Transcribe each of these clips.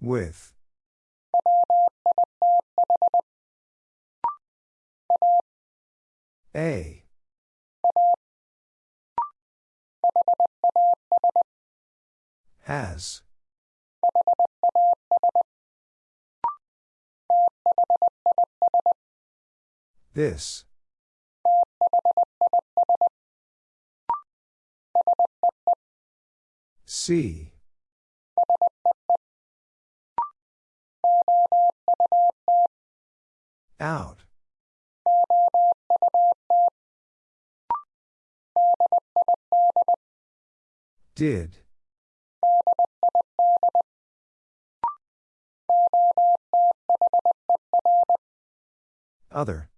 With. A. Has. This. See. Out. Did. Other.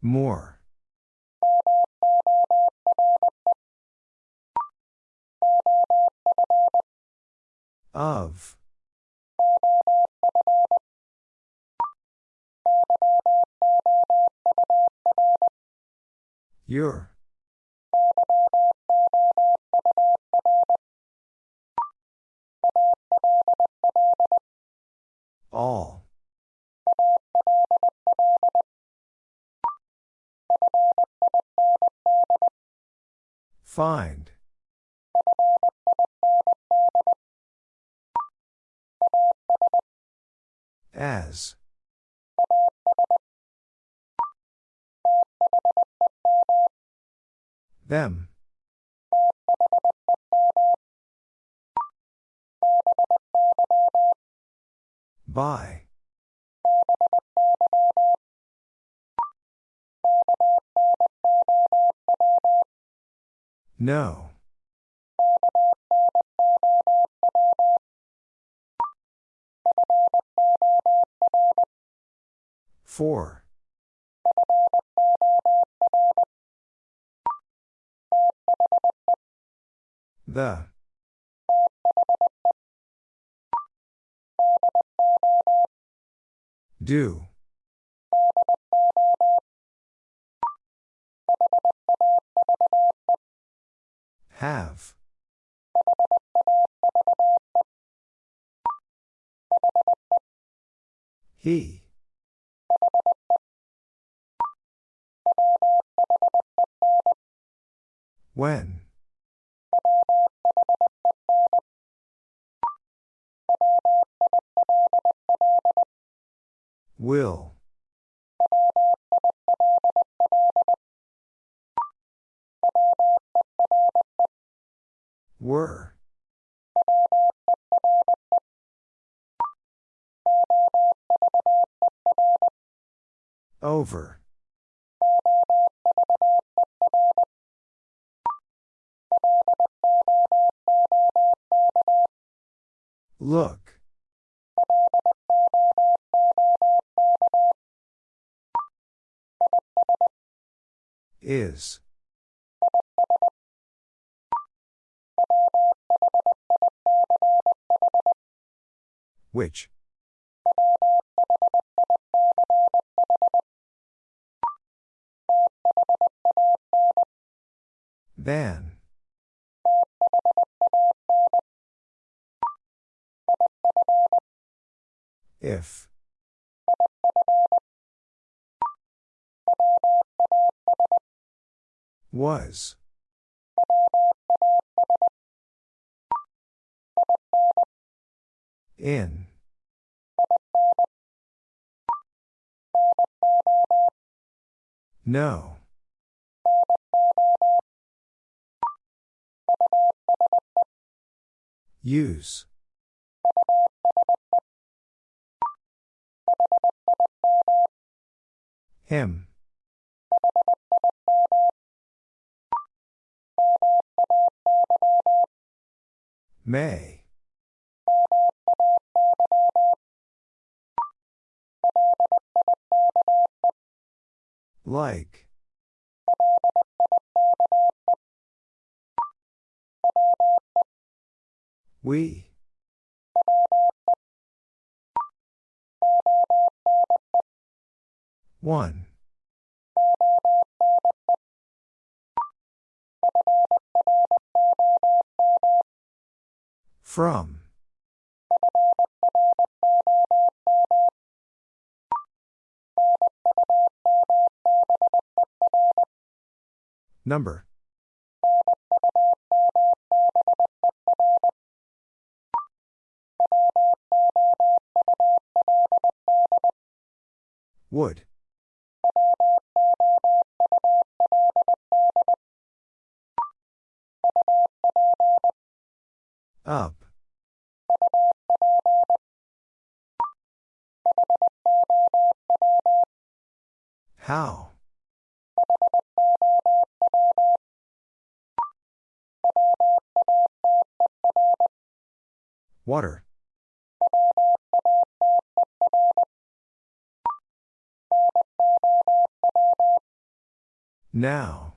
More. Of. Your. All. Find. As. Them. By. No. Four. The. Do. Have. He. When. Will. Were. Over. Look. Is. Which? Than. If. Was. In. No. Use. Him. May. Like. We. One. From. Number. Would. Up. How? Water. Now.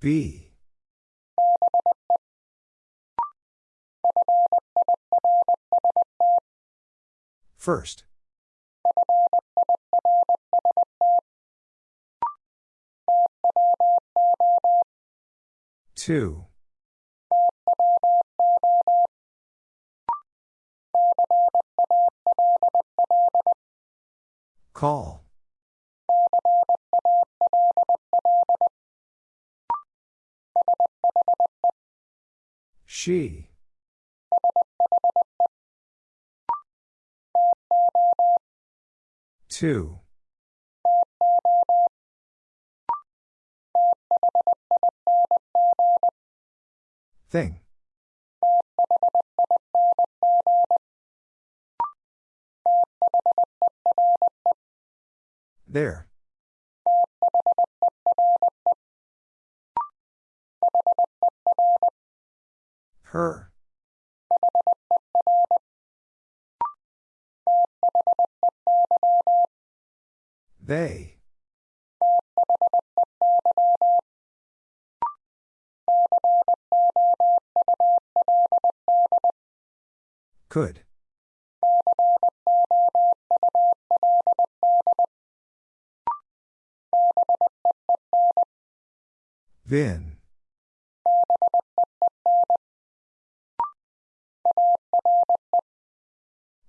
B. First. Two. Call. She. Two. Thing. There. Her. They. Could. Vin.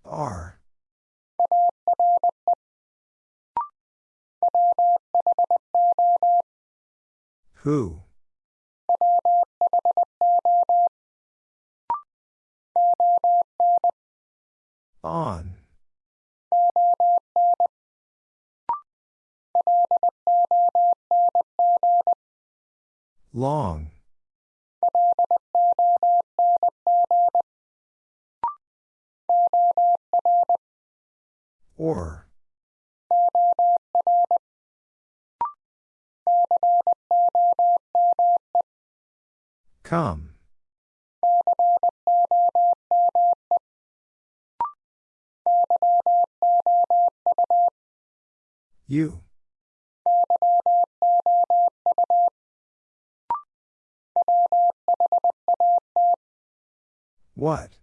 R. Who? On. Long. Or. Come. You. What?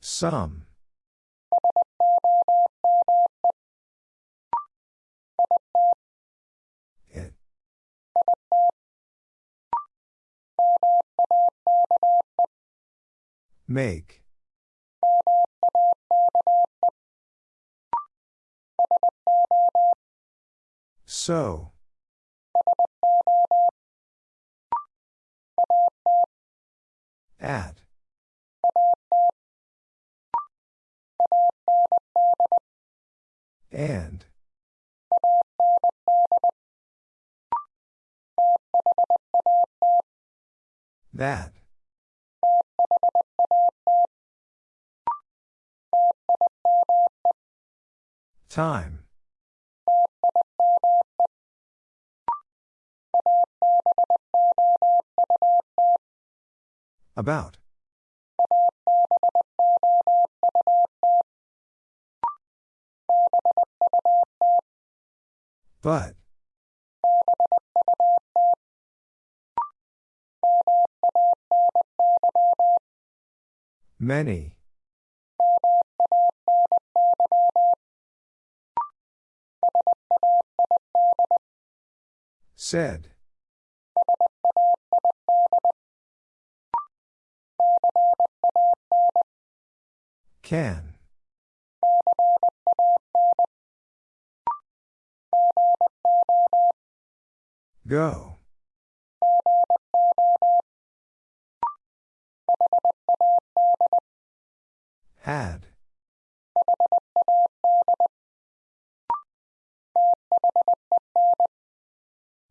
Some. It. Make. So. At. And. That. Time. About. But. Many. Said. Can. Go. Had.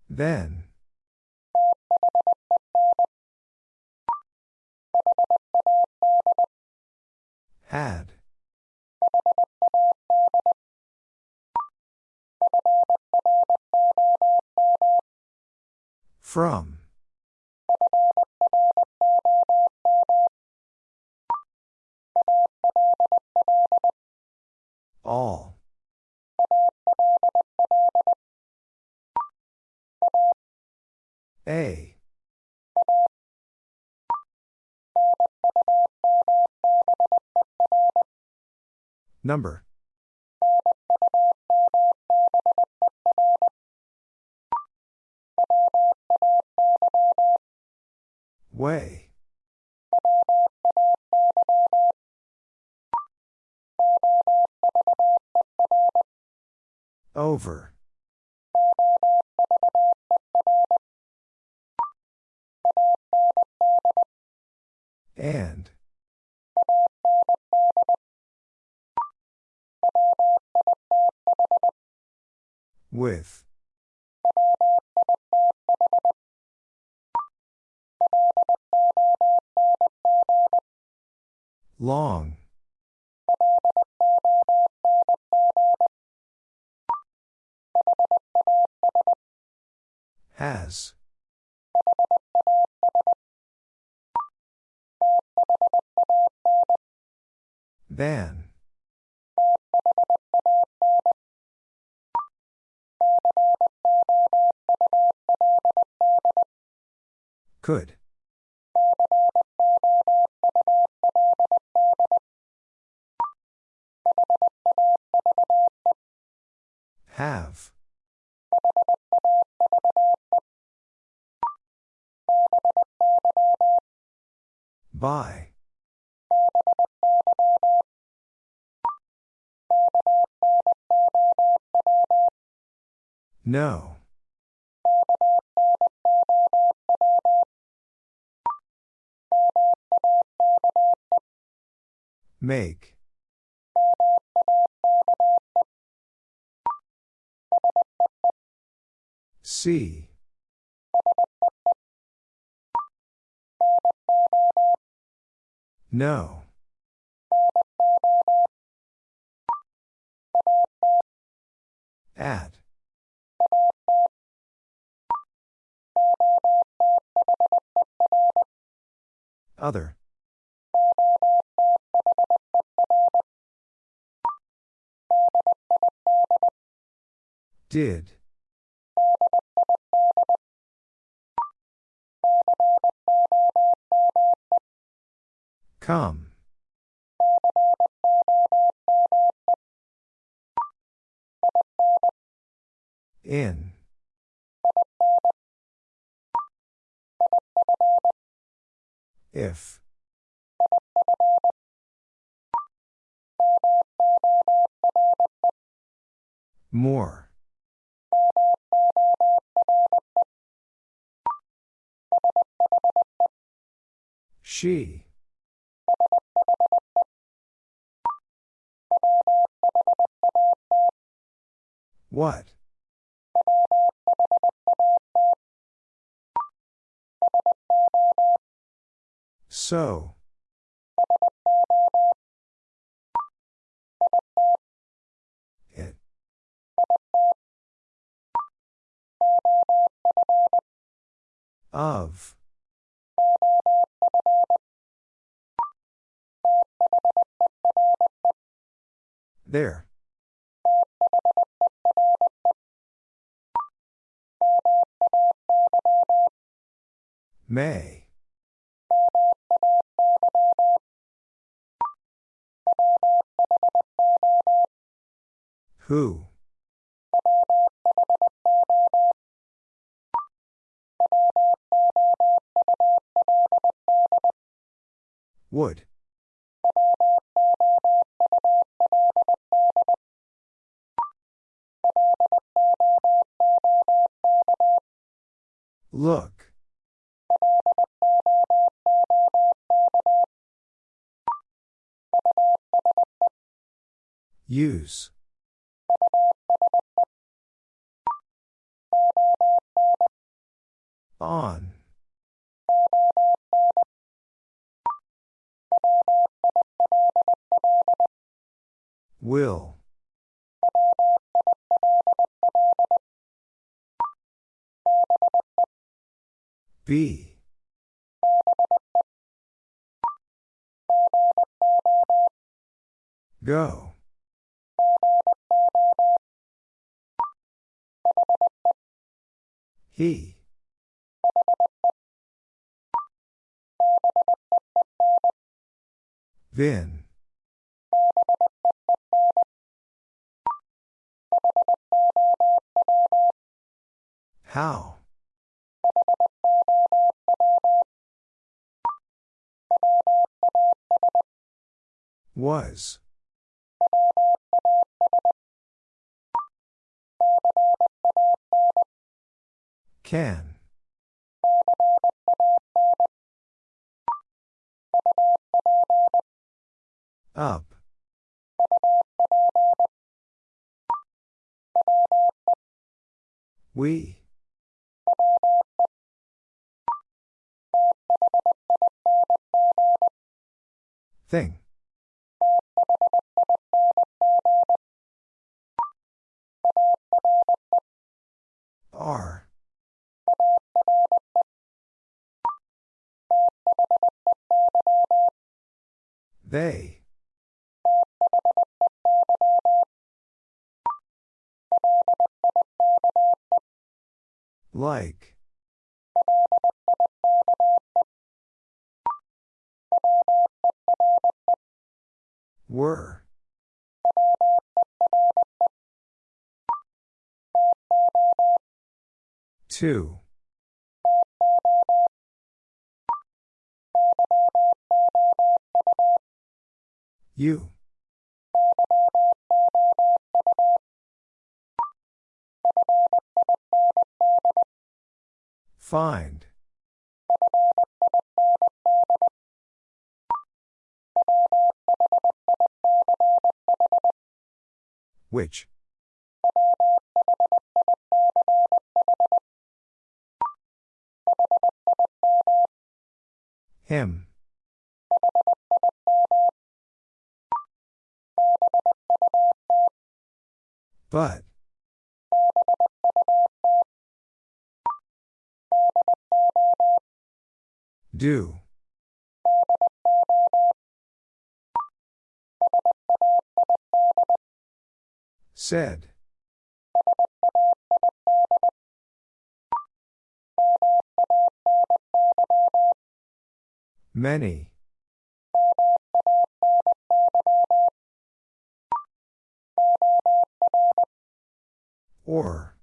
Then. Had. From. All. A. Number. Way. Over. And. With. Long. Has. Than. Could. Have. By. No. Make. See. No. At. Other. Did. Come. In. If. More. She. What? So. It. Of. There. May. Who? Use. On. Will. Be. Go. He. Vin. How? Was. Can. Up. We. Thing. Are. They. Like. Were. Two. You. Find. Which? Him. But. Do. Said. Many. Or.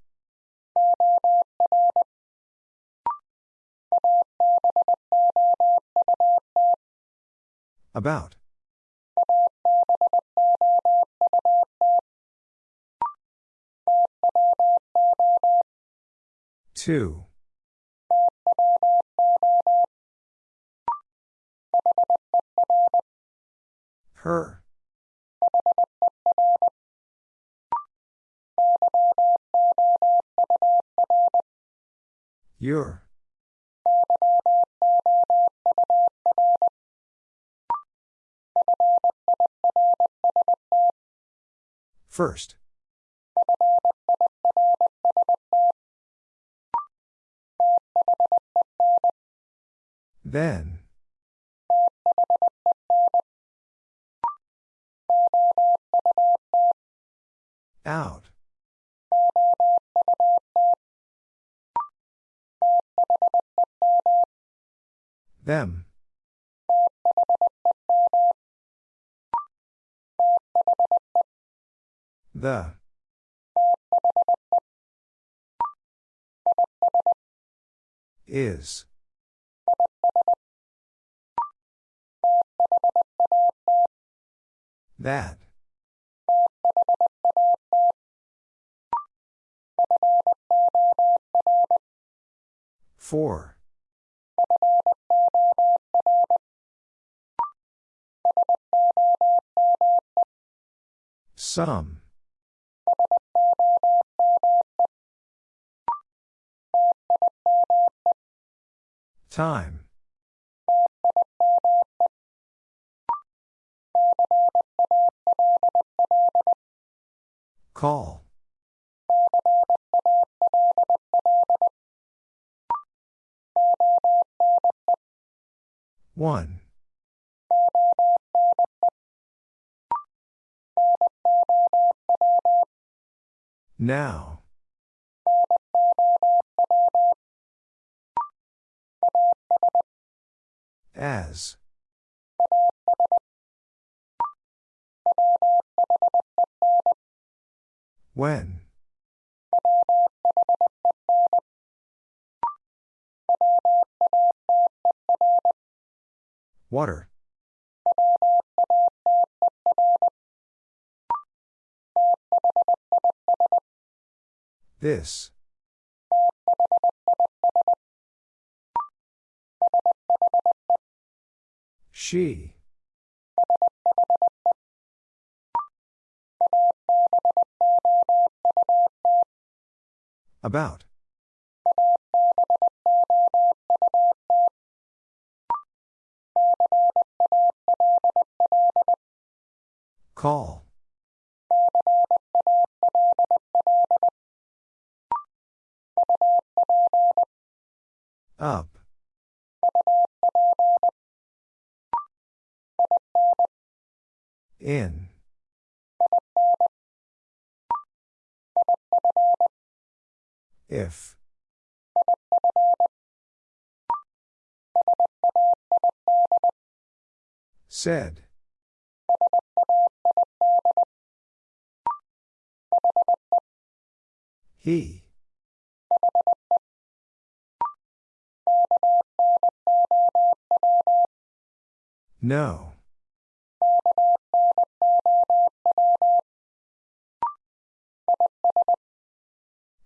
About. Two. Her. Your. First. Then. Out. Them. The. Is. That. For. Some. Time. Call. One. Now. As. When. Water. This. She. About. Call. Up. In. If. Said. He. No.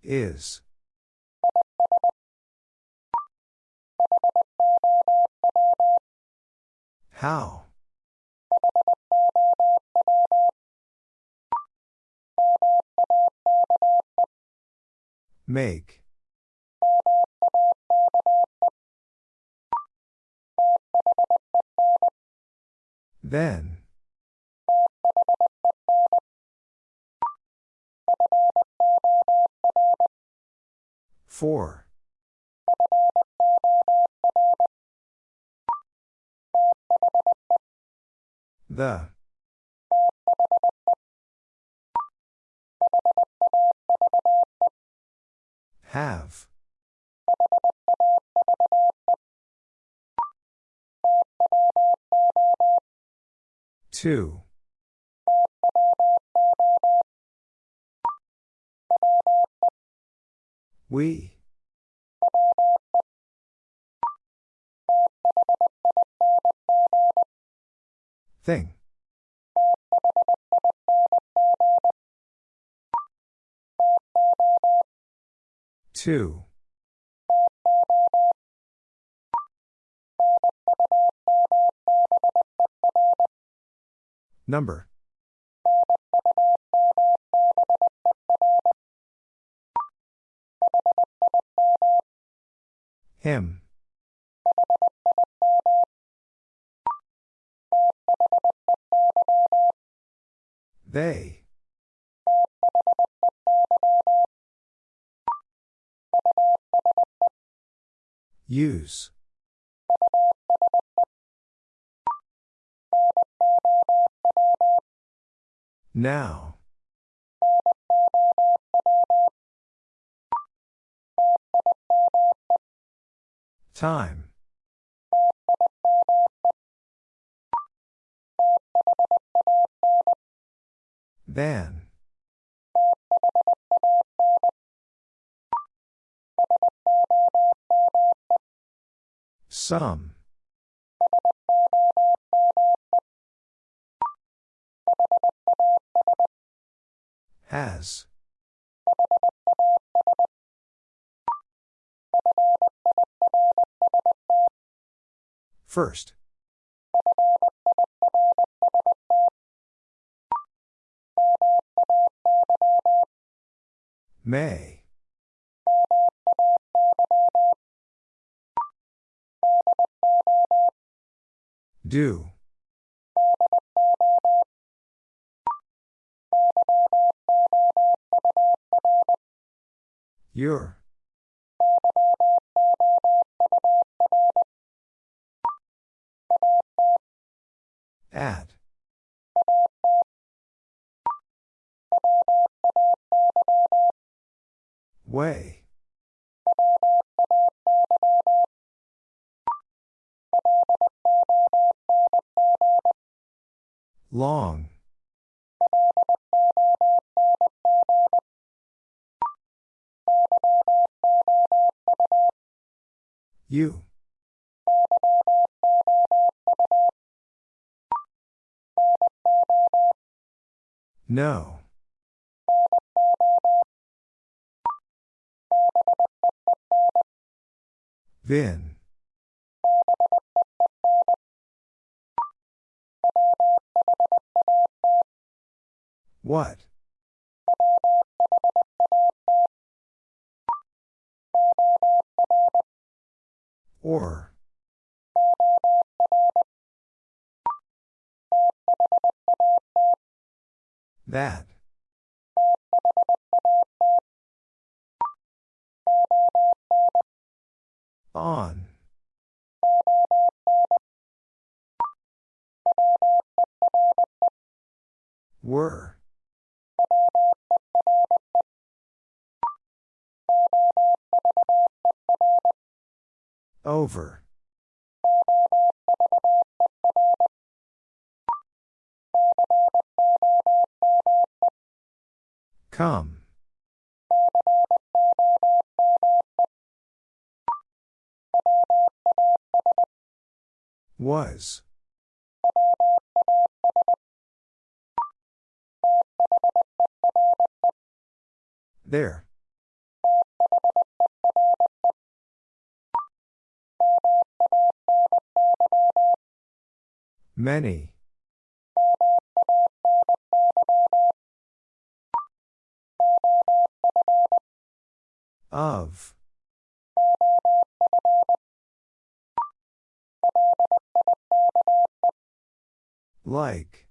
Is. How? Make. Then. For. The. Have. Two. We. Thing. Two. Number. Him. They. Use. Now. Time. Than. Some. Has. First. May. Do. Your. At. Way. Long. You. No. Vin. What? Or. That. On. Were. Over. Come. Was. There. Many. Of. Like.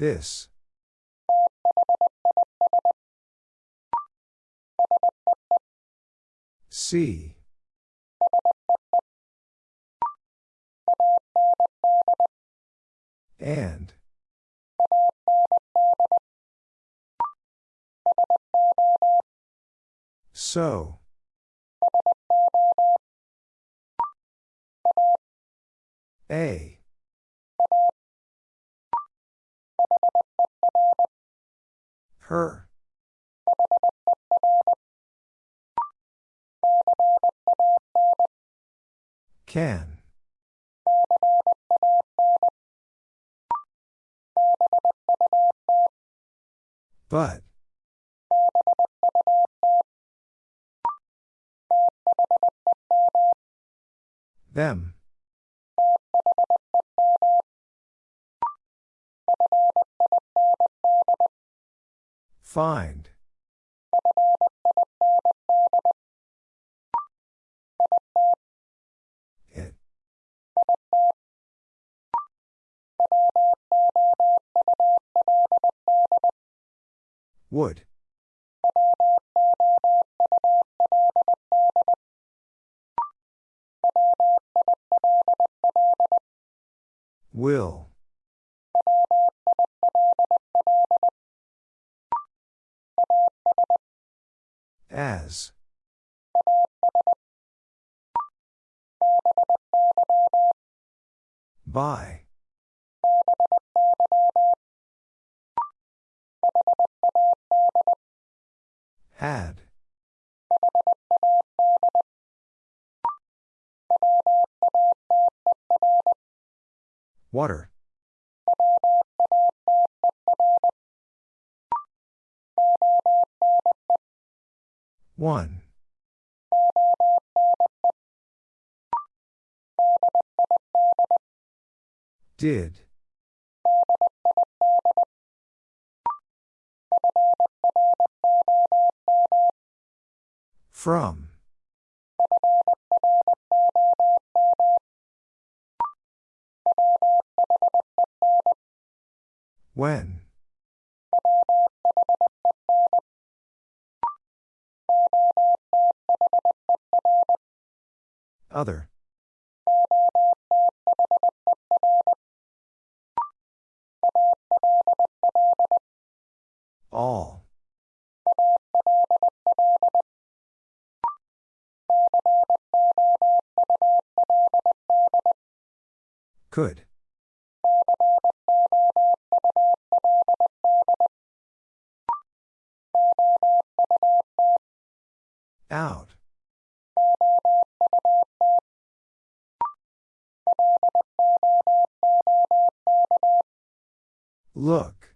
This. See. And. So. A. Her. Can. But. Them. Find. It. Would. Will. As. By. Had. Water. One. Did. From. When. Other. All. Could. Out. Look.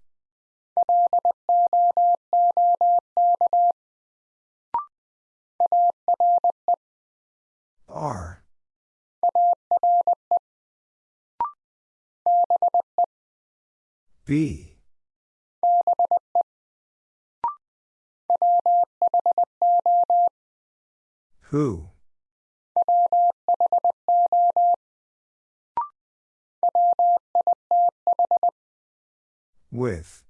R. B. Who? With.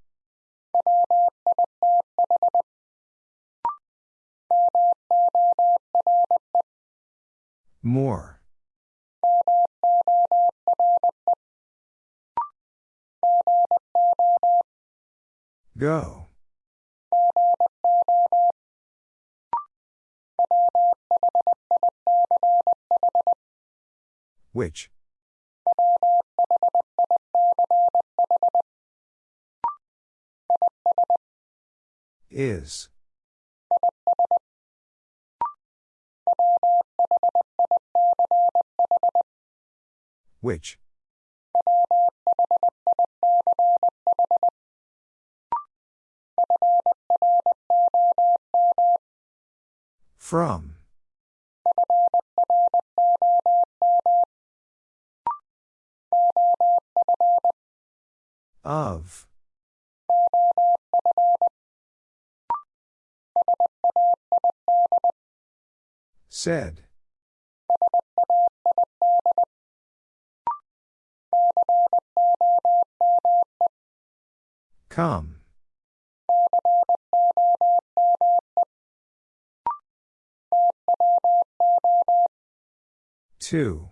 More. Go. Which? Is. Which? From. Of. Said. Come. Two.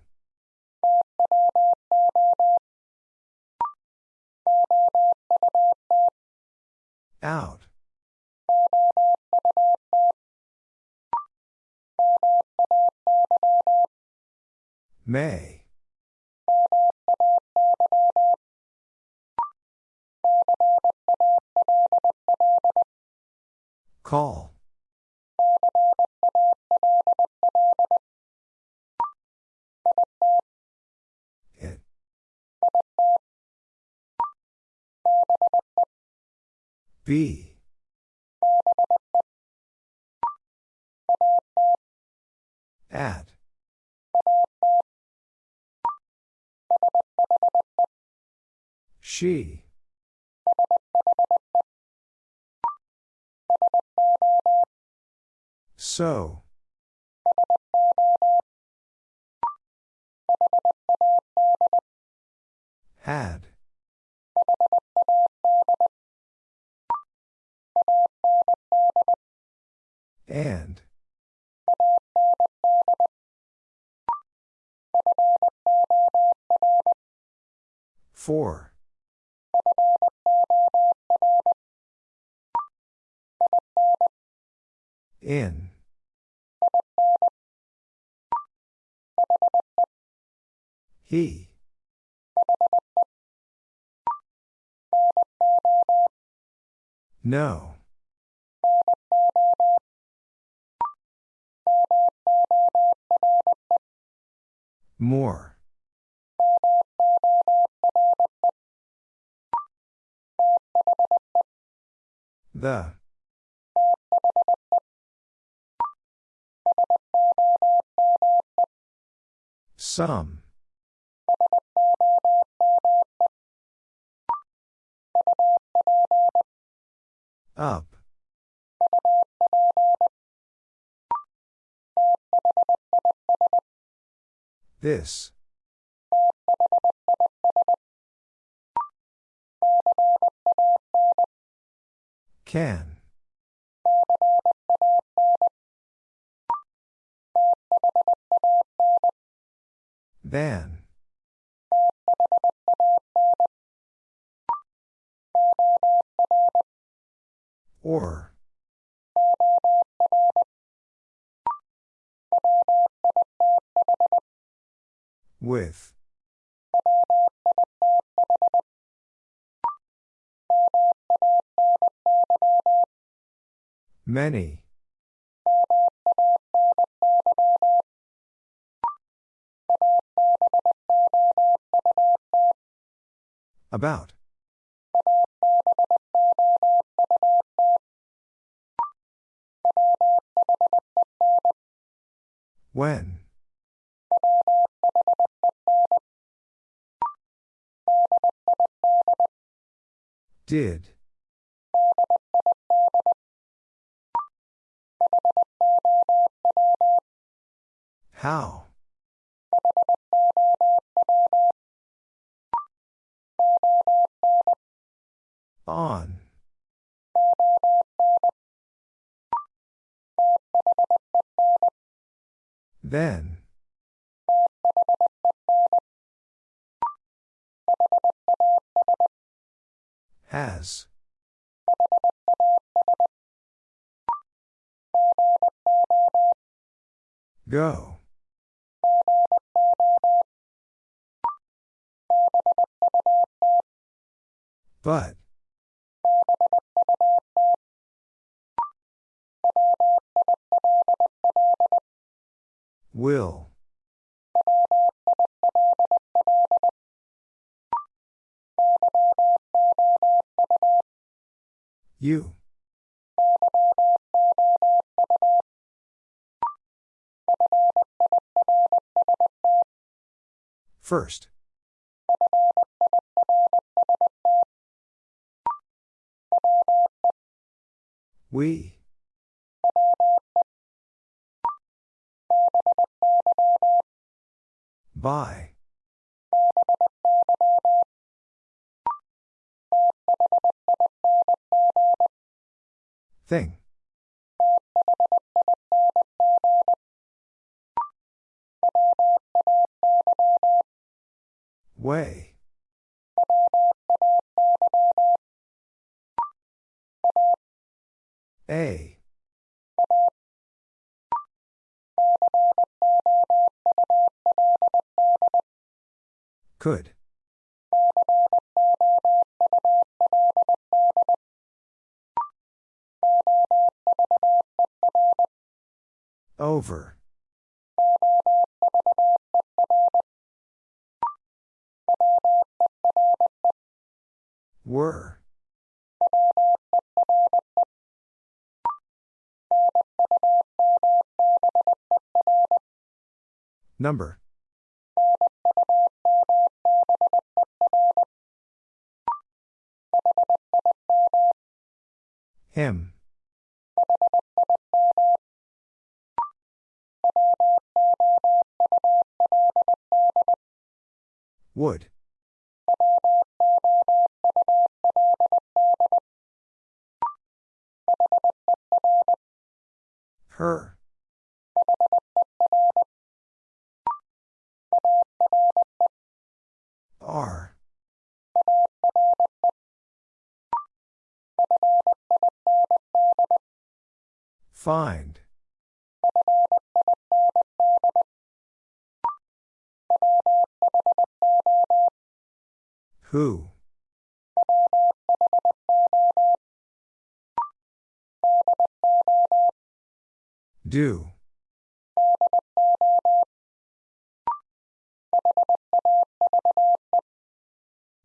Out. May. Call. It. B. At. She. So. Had. And. Four. In. He. No. More. The. Some. Up. This. Can. Than. Or. With. Many. About. When. Did. How? On. Then. Has. Go. But. Will. You. First. We. By. Thing. Way. A. Could. Over. Were. Number. Him. Would. Her. R. Find. Who? Do.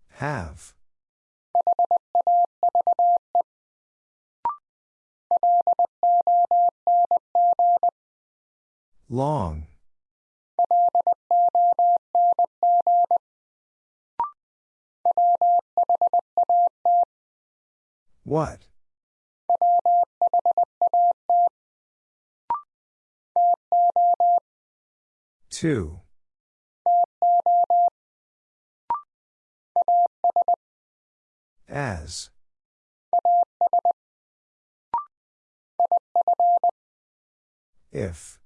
Have. Long. What? Two. As. If.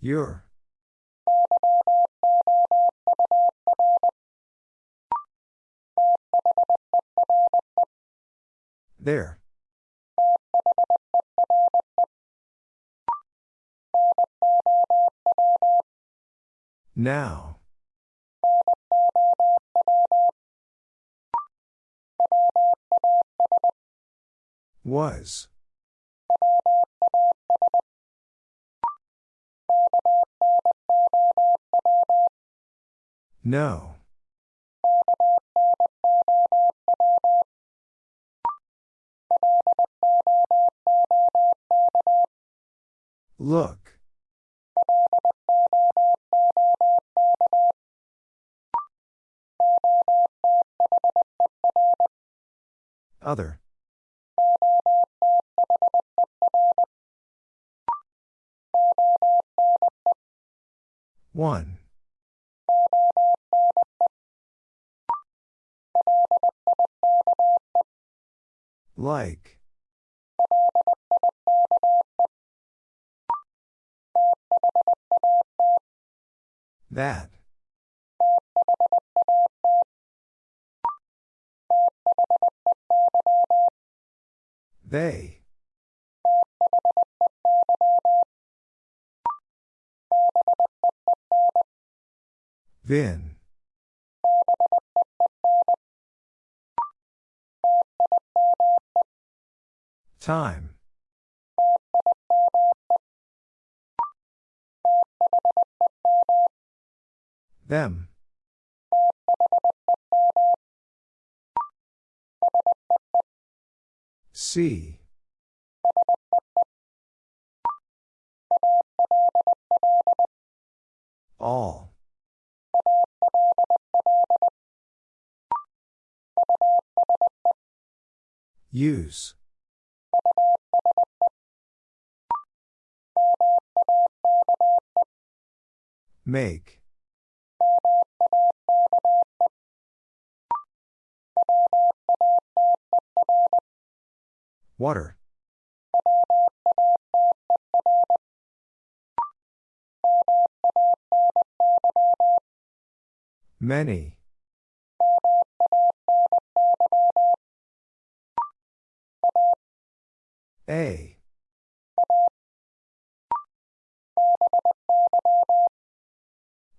Your. There. Now. Was. No. Look. Other. One. Like. That. They. Vin. Time. Them. See. All. Use. Make. Water. Many. A.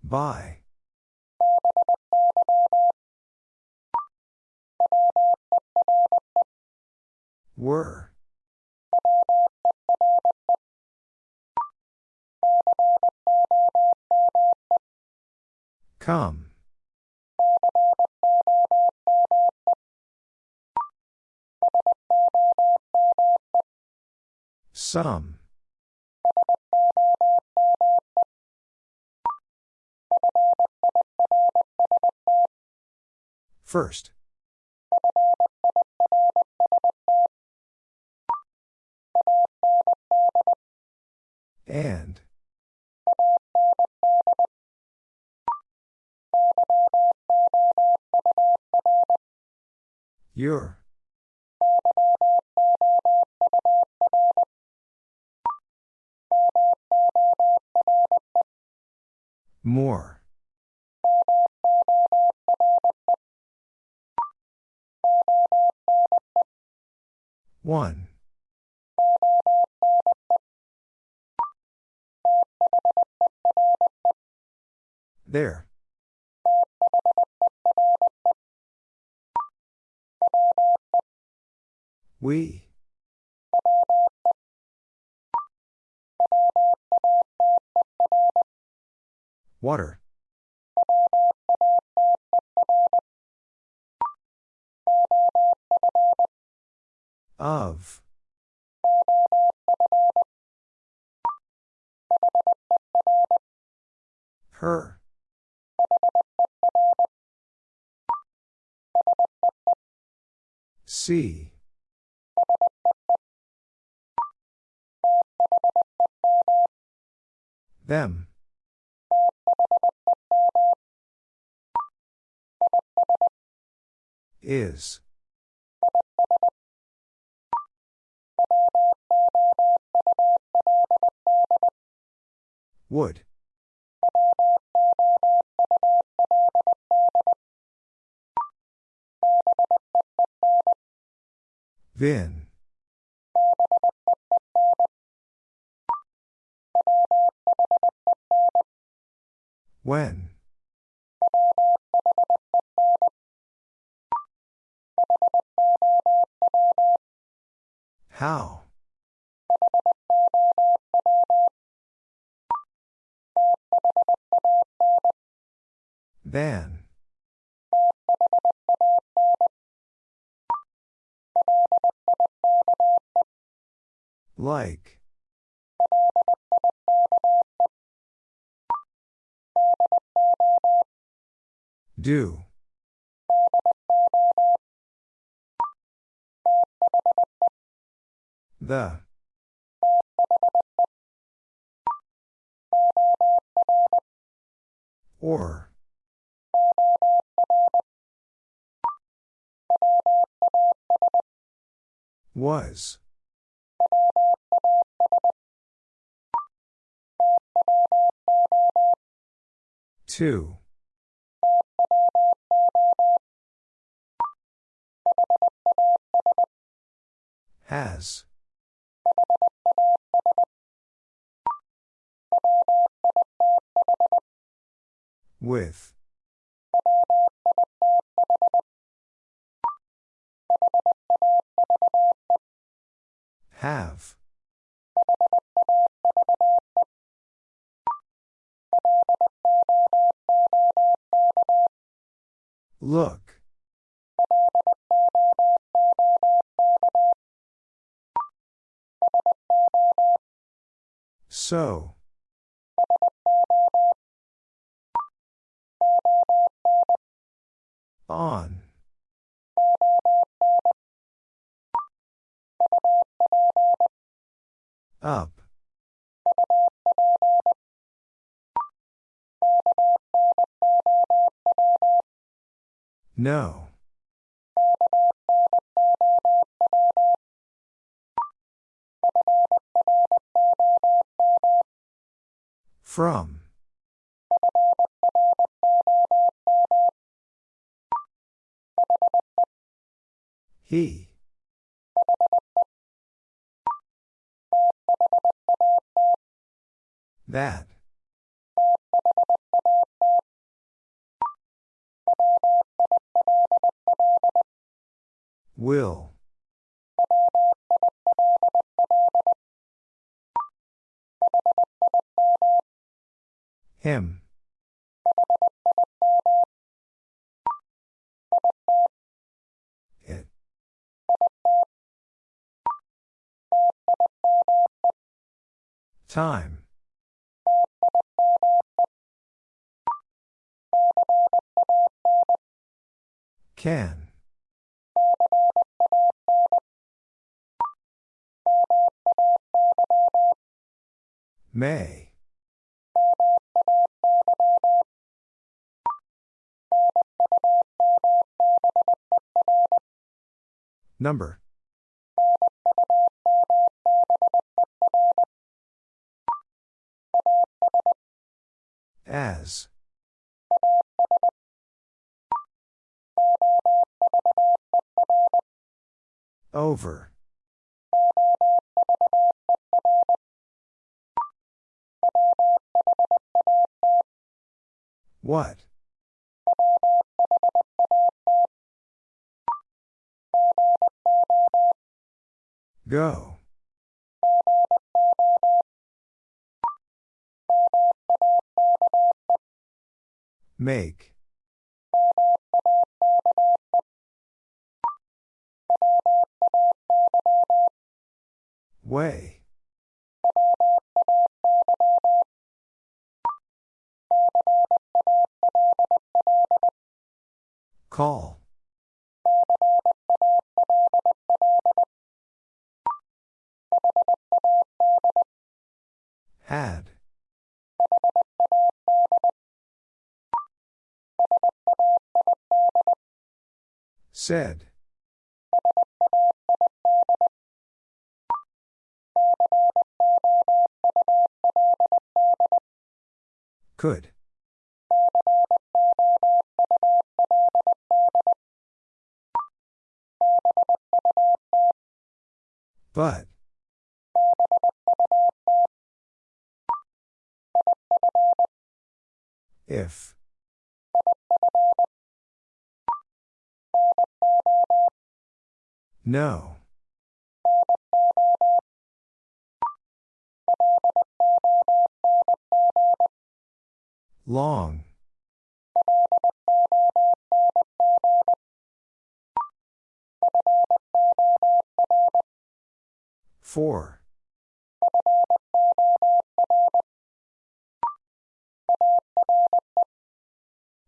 By. Were. Come. Some. First. And. Your. More. One. There. We. Water. Of. Her. See. Them. Is. Would. Vin. When. How? Than. Like. Do. The. Or. Was. Two. Has. With. Have. Look. So. On. Up. No. From. He. That. Will. Him. Time. Can. May. Number. As. Over. What? Go. Make. Way. Call. Had. Said. Could. But. If. No. Long. Four.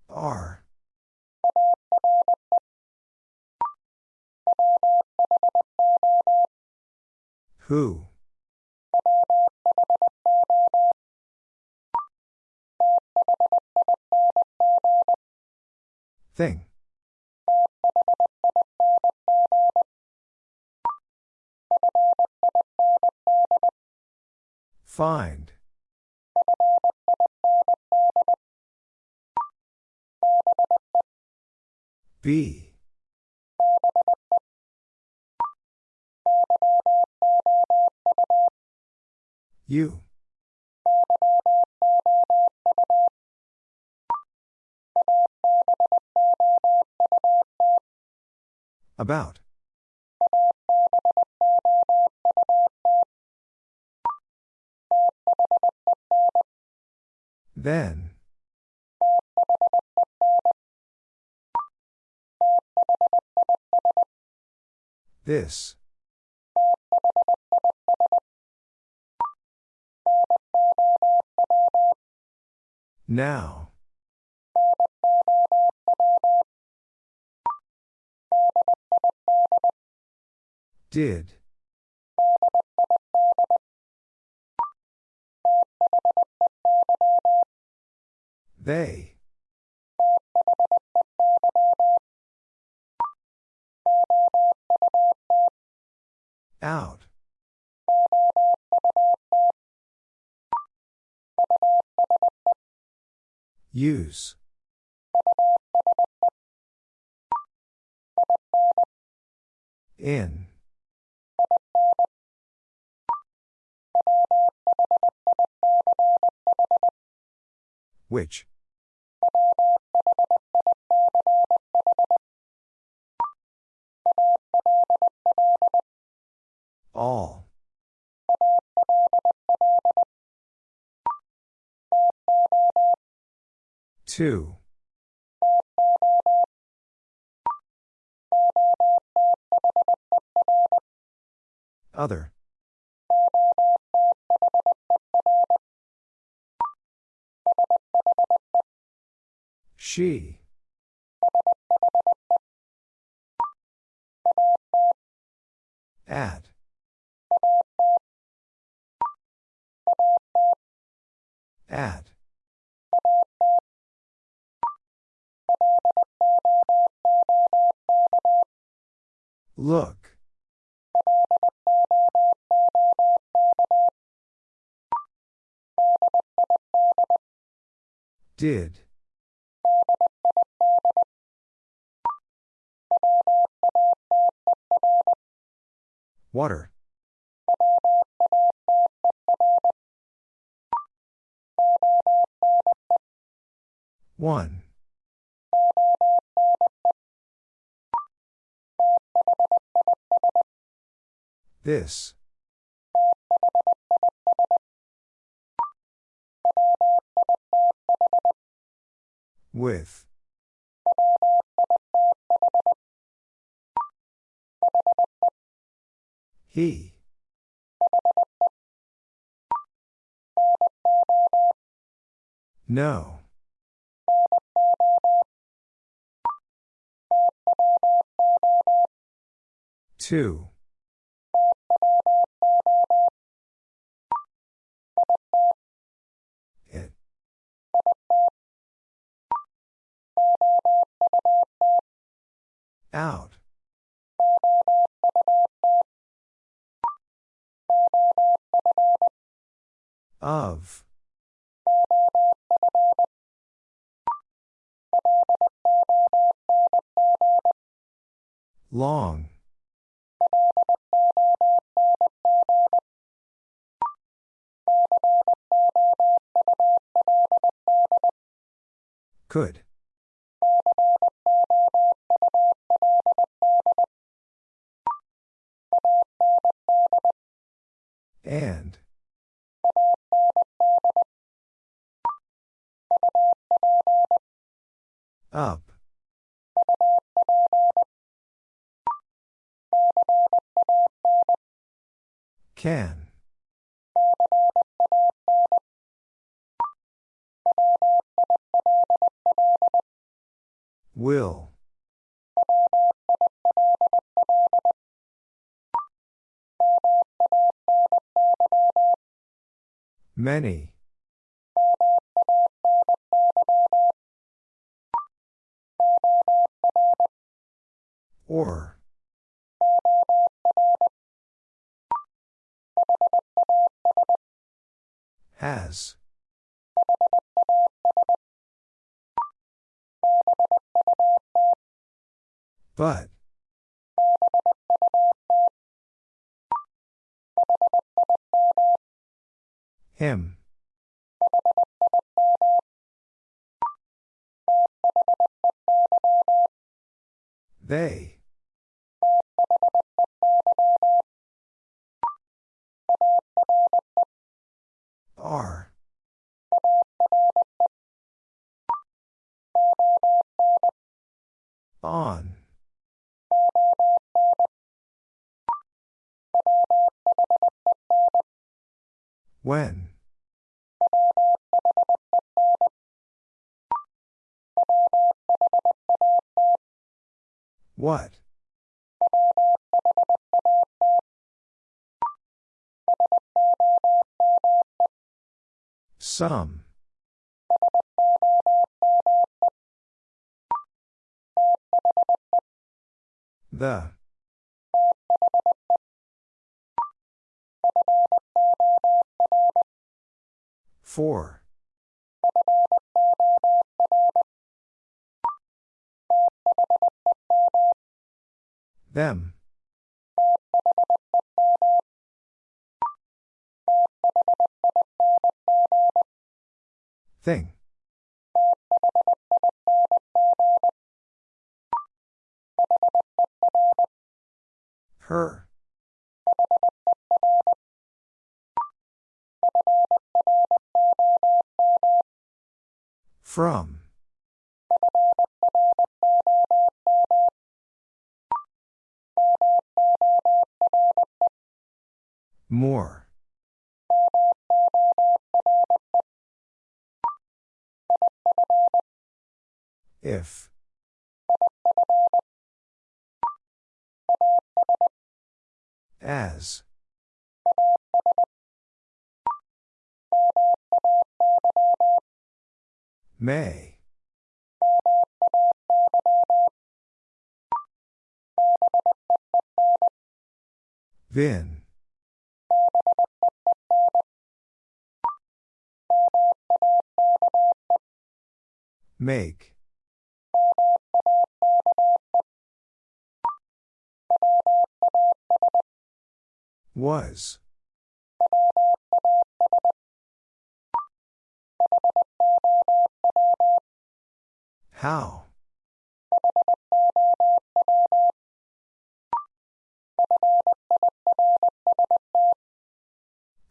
R. Who? Thing. Find. Be. You. About. Then. This. Now. Did. They. Use. In. Which? All. Two. Other. She. At. At. Look. Did. Water. One. This. With. He. No. Two. It. Out. Of. Long. Could. The. Four. Them. Thing. Her. From. More. If. As. May. Vin. Make. Was. How?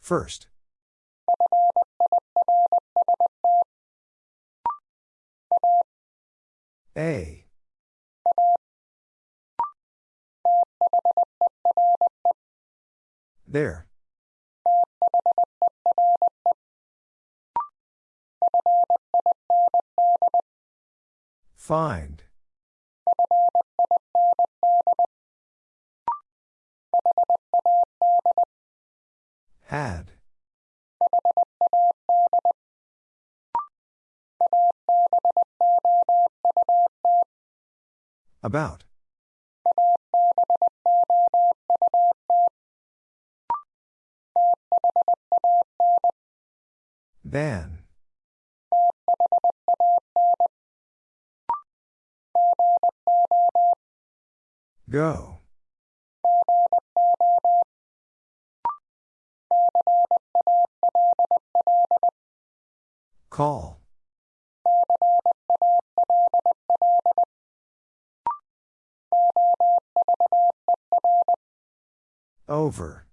First. A. There. Find. Had. About. Than. Go. Call. Over.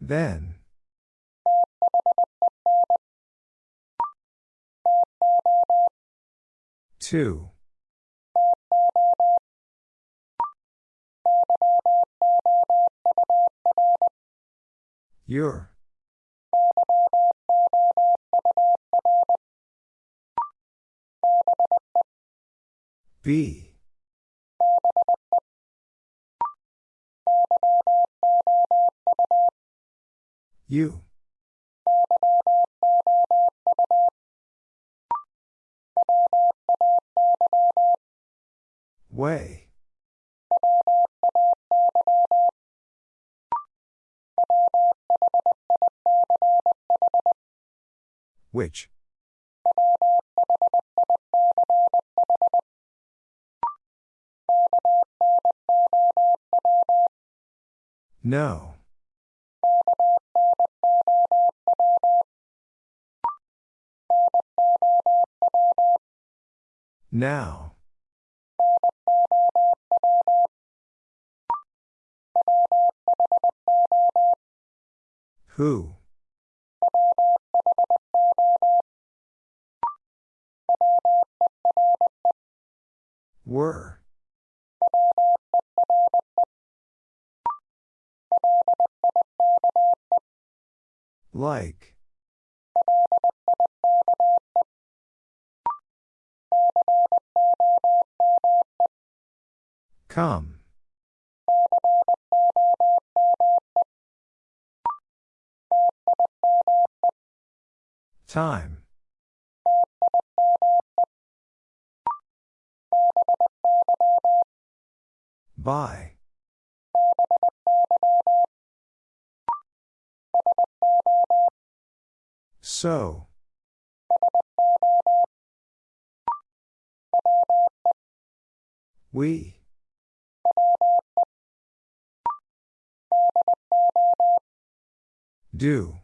Then. Two. Your. B. You. Way. Which? No. Now. Who? Were. Like. Come. Time. By. So. We. Do.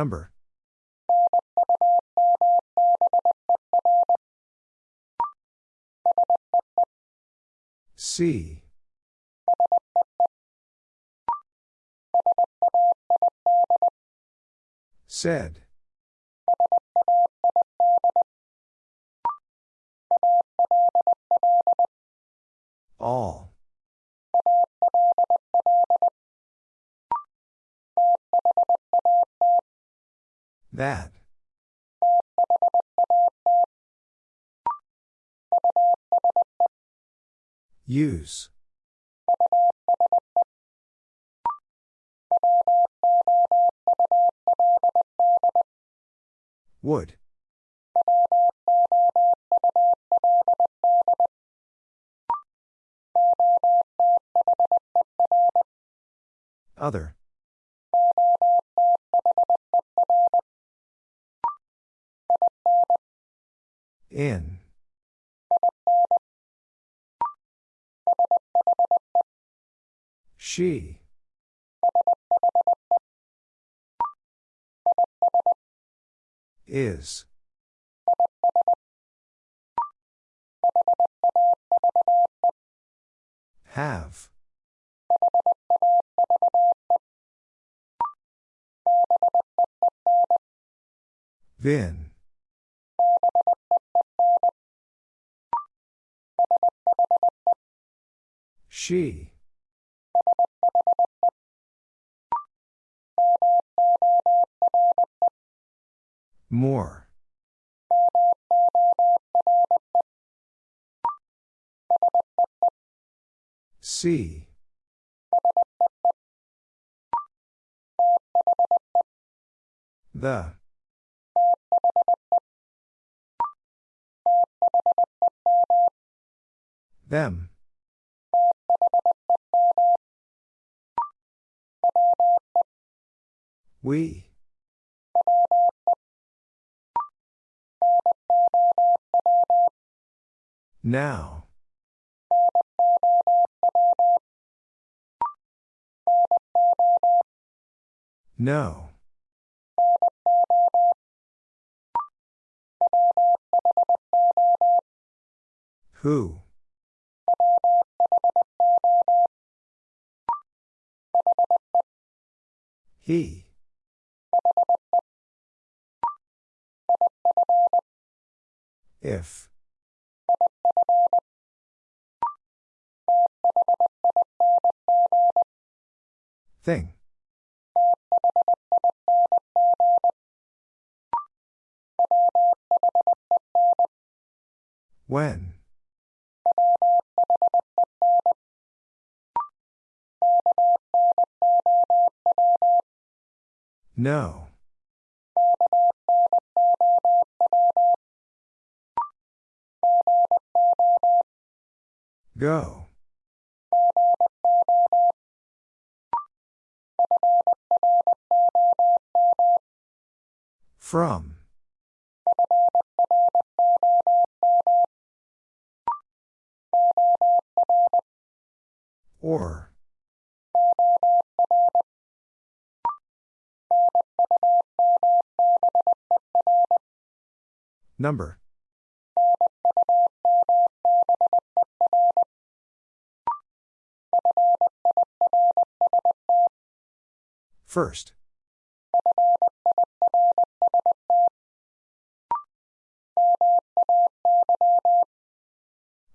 Number. C. Said. Use. Is. Have. Then. She. More. See. The. Them. We. Now. No. Who? He. If. Thing. When? No. Go. From. Or. Number. First.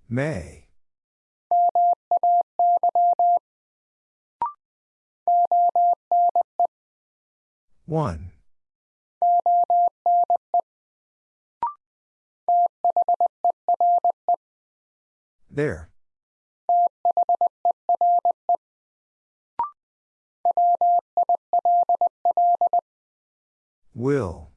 May. One. There. Will.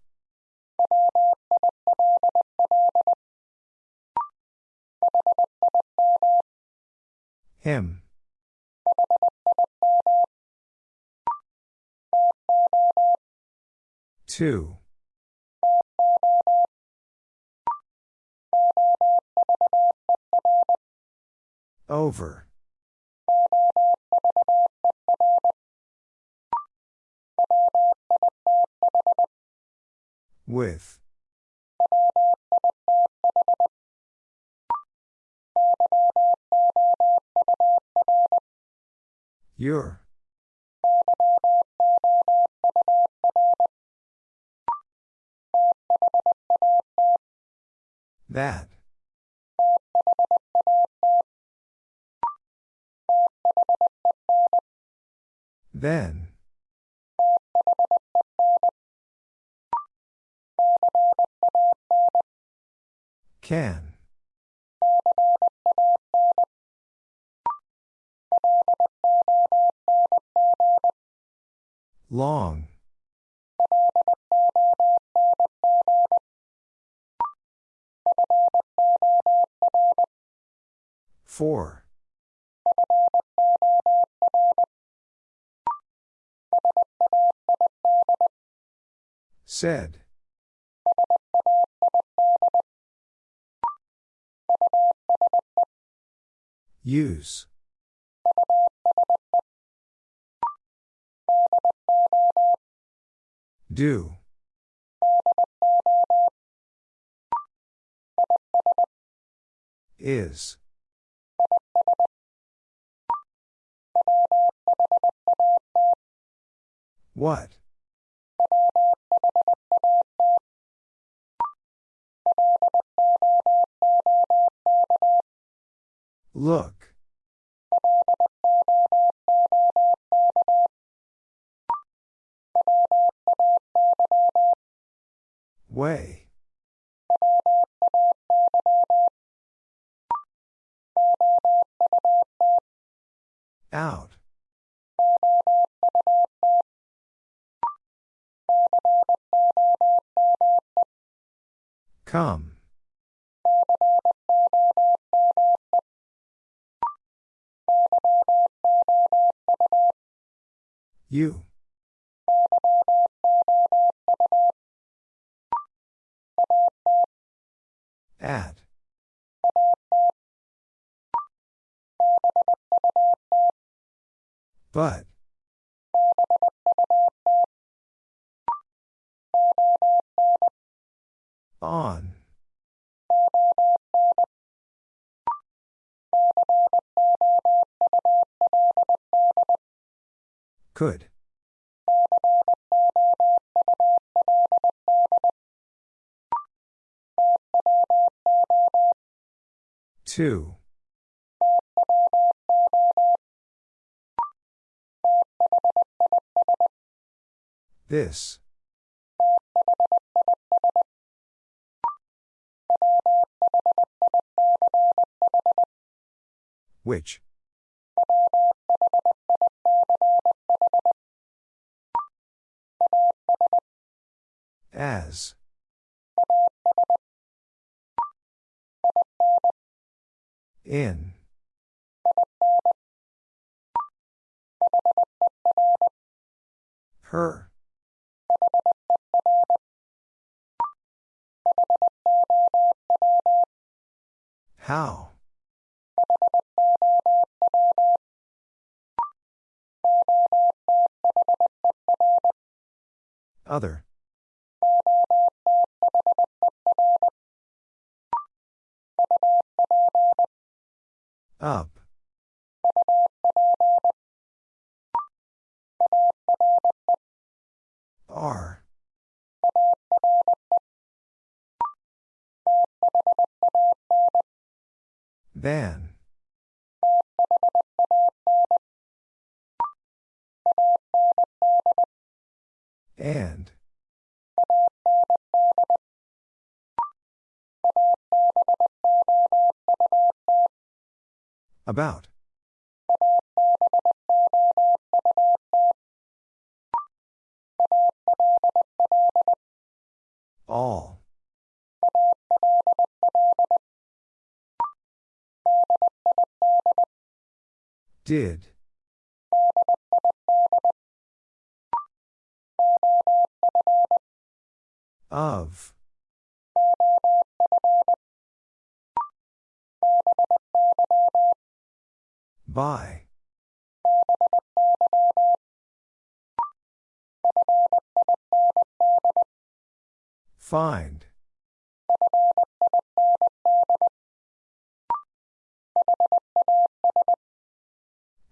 Him. Two. Over. With. Your. That. Then. Can. Long. Four. Said. Use. Do. Is. What? Look. Way. Out. Come. You. At. But. On. Could. Two. This. Which? As. In. Her. How? Other. Up. R. Than. And. About. All. Did. Of. By. Find.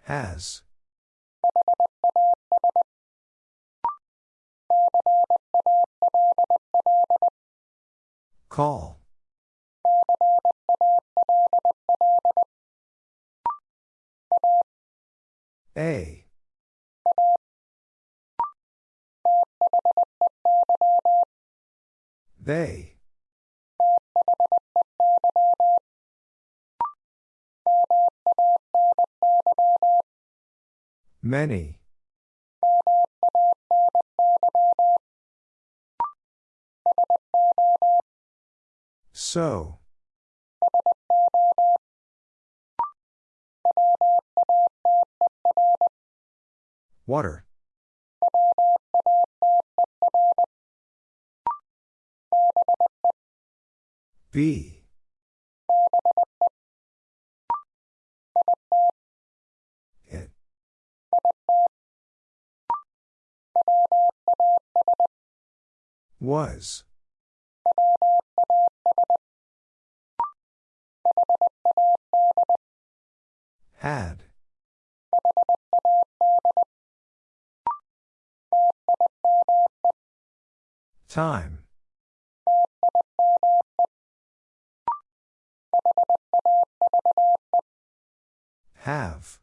Has. Call. A. They. Many. So. Water. B. Was. Had. Time. Have.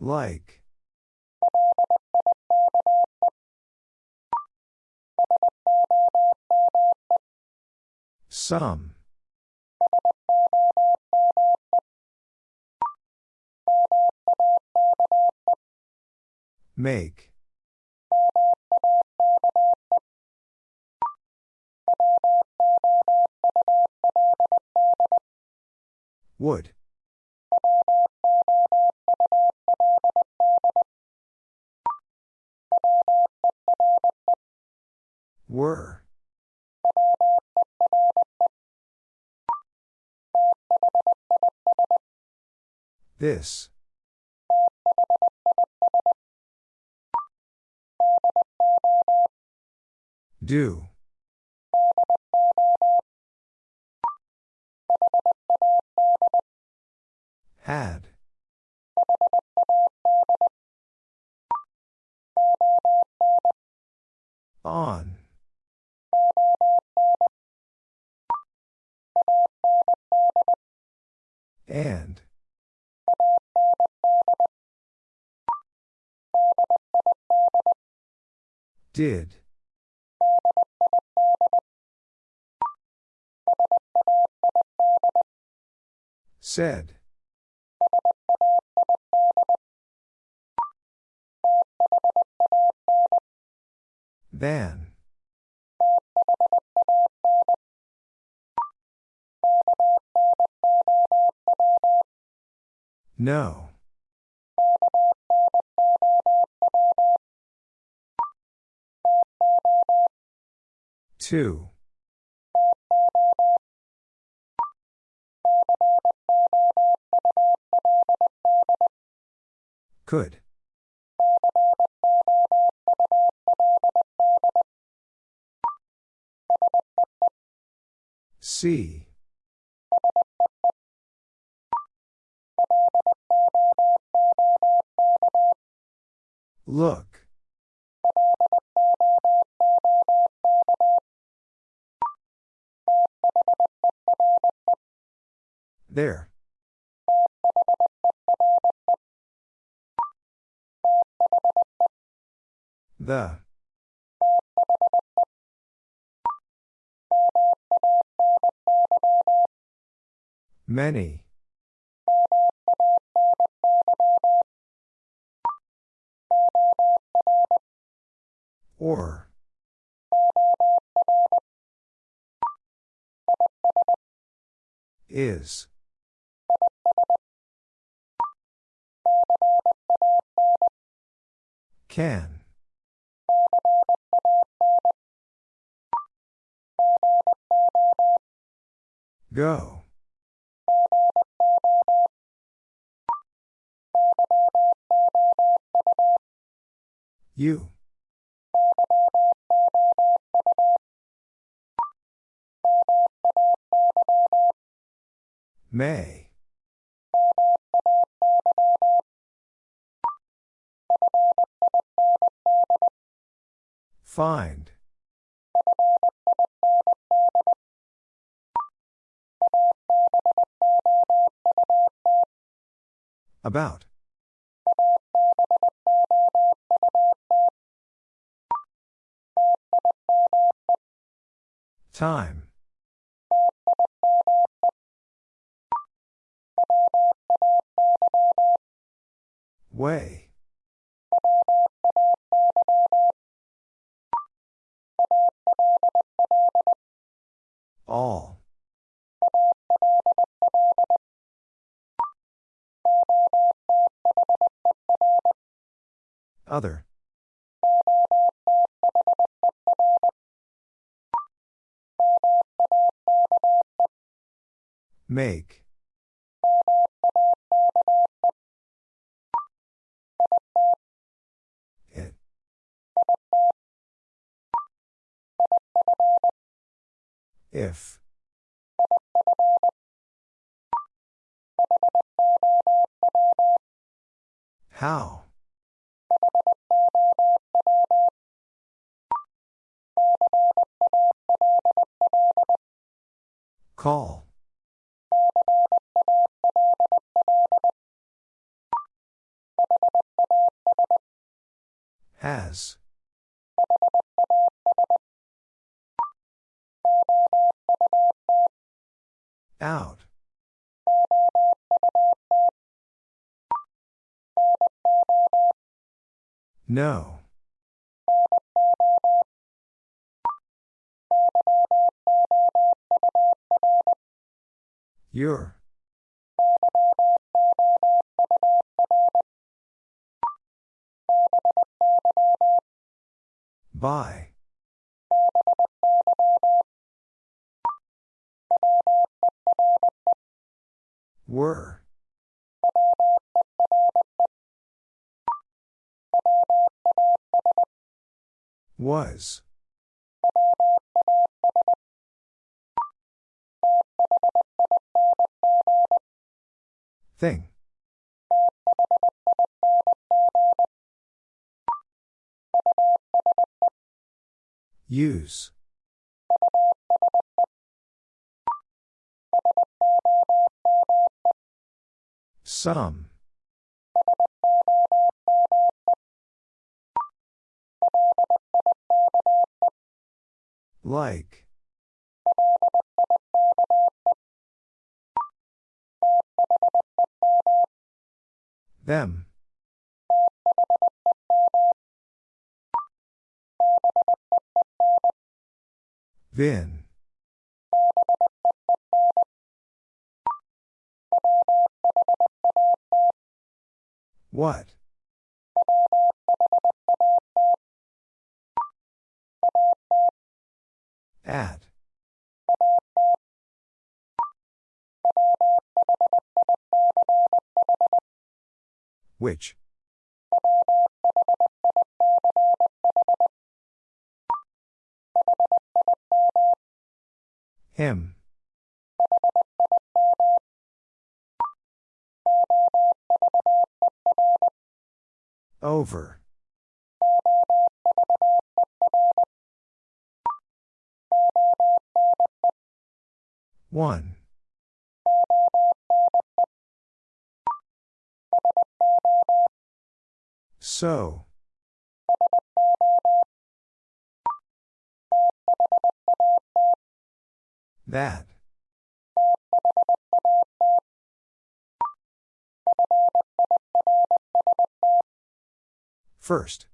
Like. Some. Make. Would. Were. This. Do. Had. On. And. Did. Said. Than. No. Two. Could. See. Look. There. The. Many. Or. Is. Can. Go. You. May. Find. About. Time. Way. Use. Some. Like. Them. Vin. What? At. Which? Him. Over. One. So. That. First.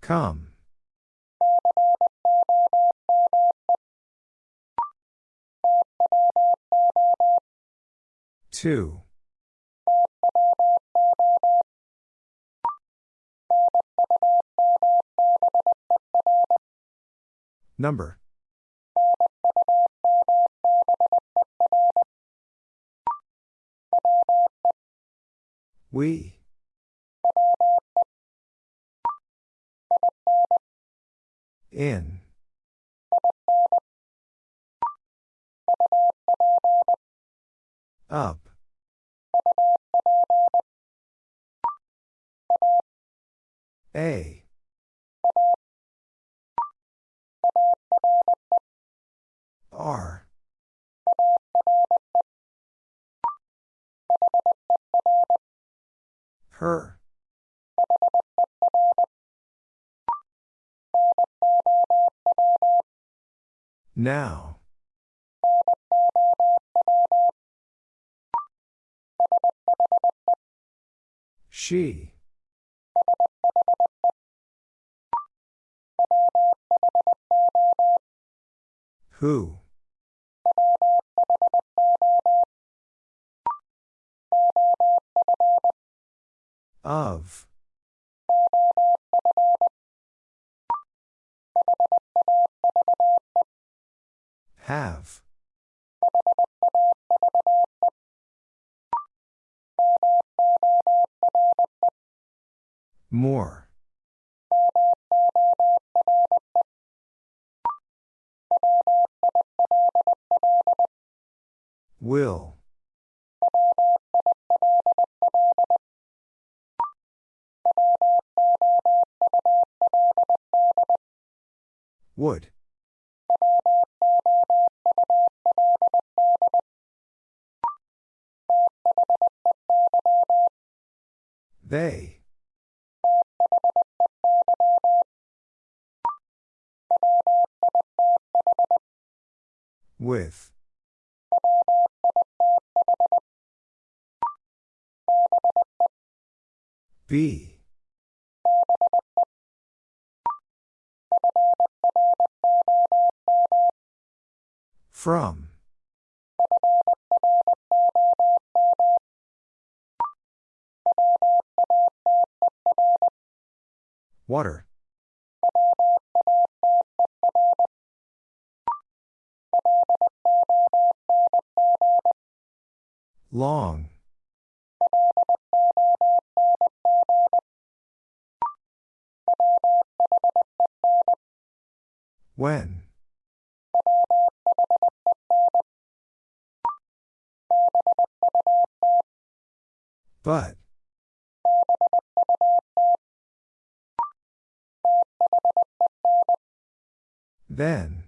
Come. Two. Number. We. In. Up. A. R. Her. Now. She. Who? Of. Have. More. Will. Would. They. With. Be. From. Water. Long. When? But. Then.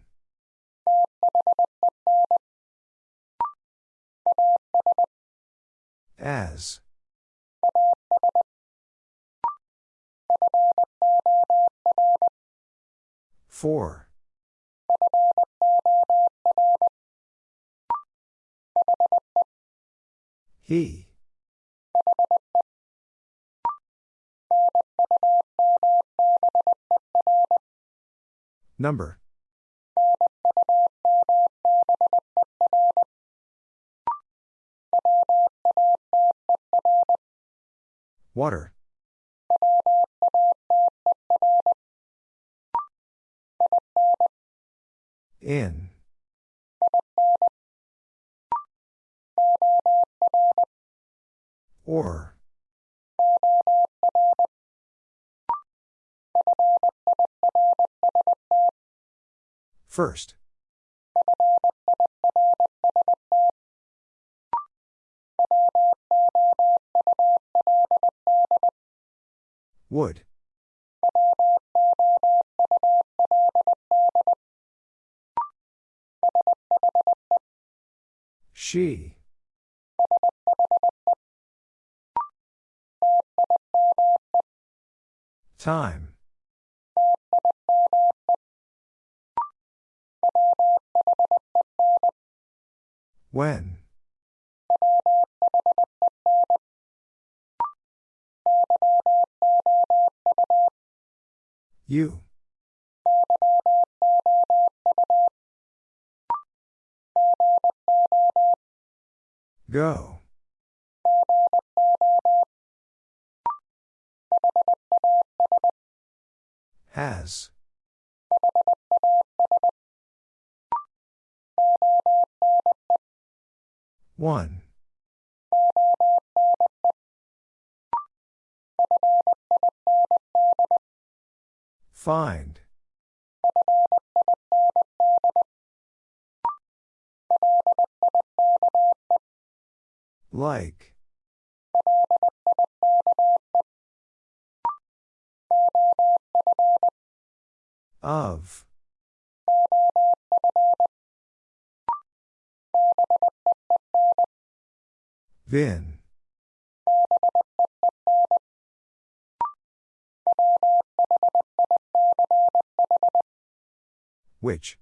As. For. He. Number. Water. In. Or. First. Would. She. Time. When? You. Go. Has. One. Find. Like. Of. Been. Which?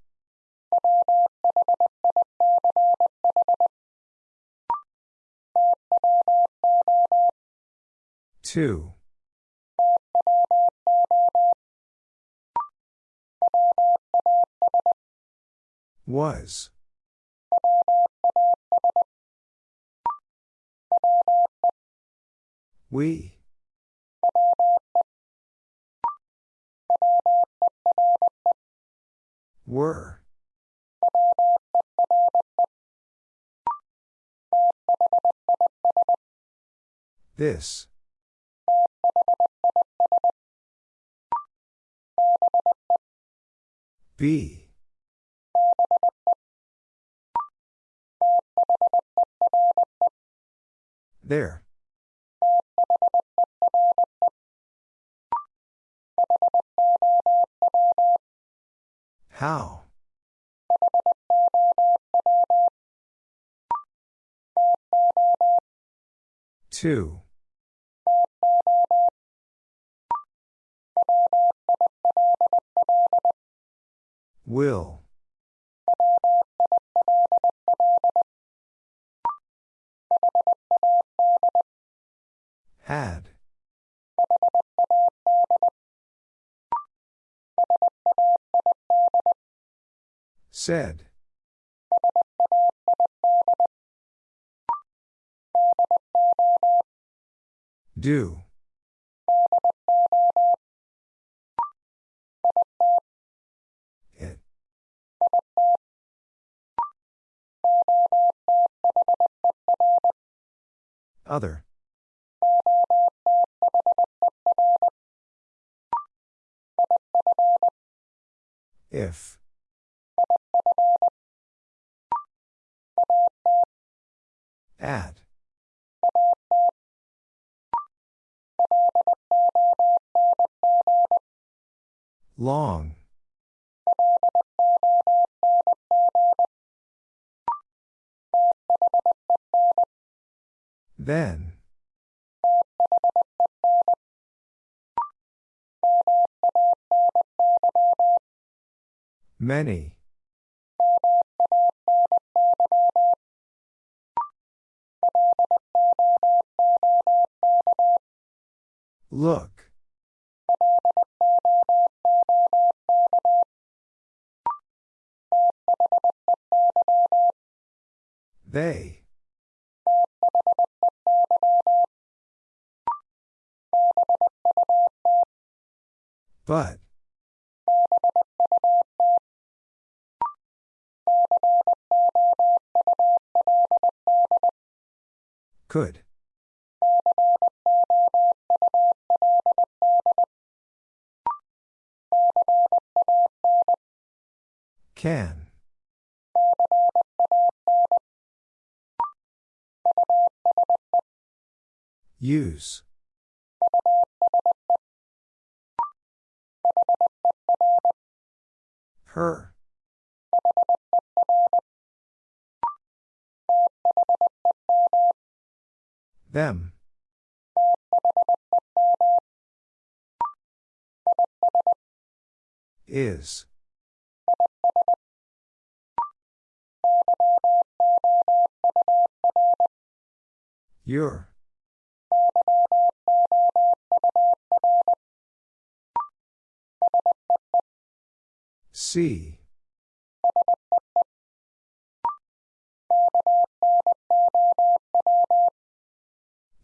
Two. Was. We. Were. This. Be. There. How? Two. Will. Had. Said. Do. Other. If. At. Long. Then. Many. Look. They. But. Could. Can. Use. Her. Them. Is. Your. See.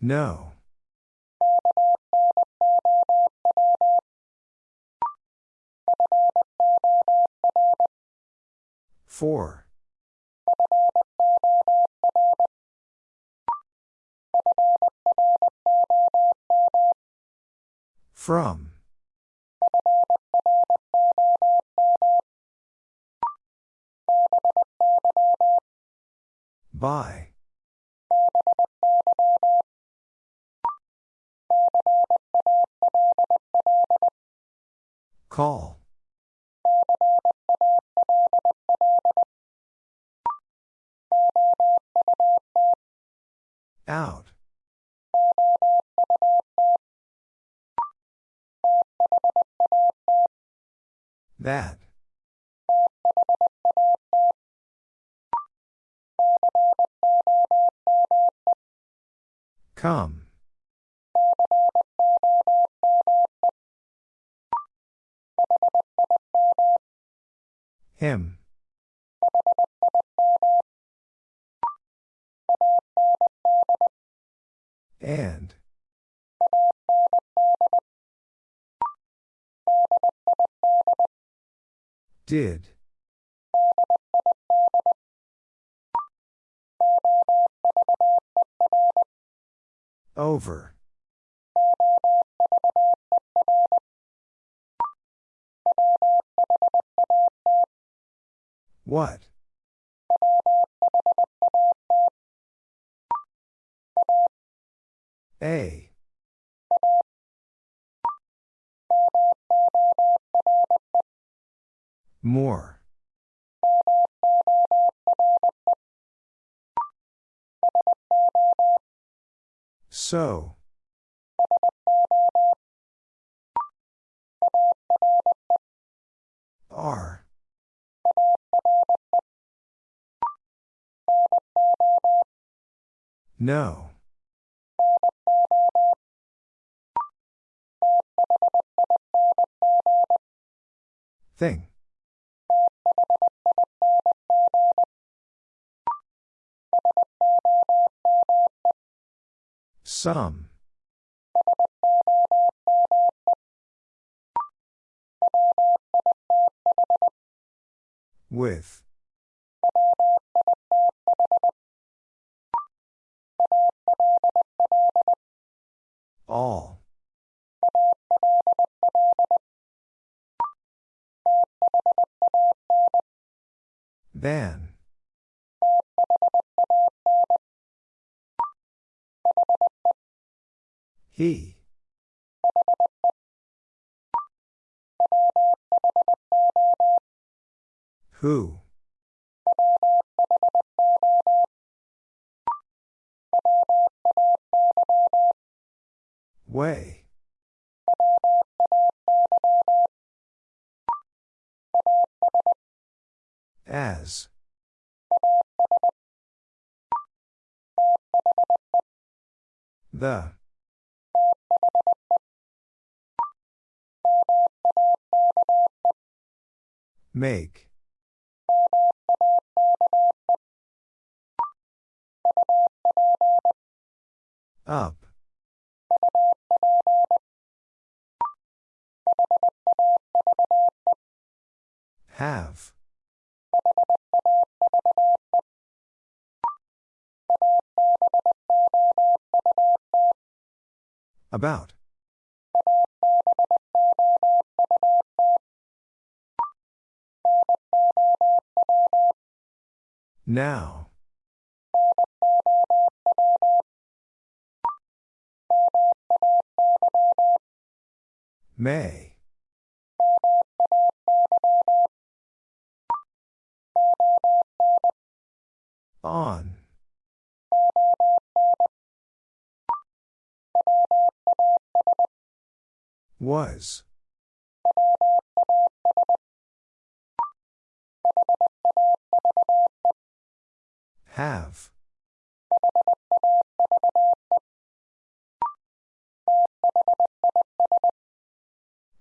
No. Four. From. By. Call. Out. That. Come. Him. And. Did. Over. What? A. More. So. R. No. Thing. Some. With. All. Than. He. Who? Way. As. The. Make. Up. Have. About. Now. May. On. Was. Have.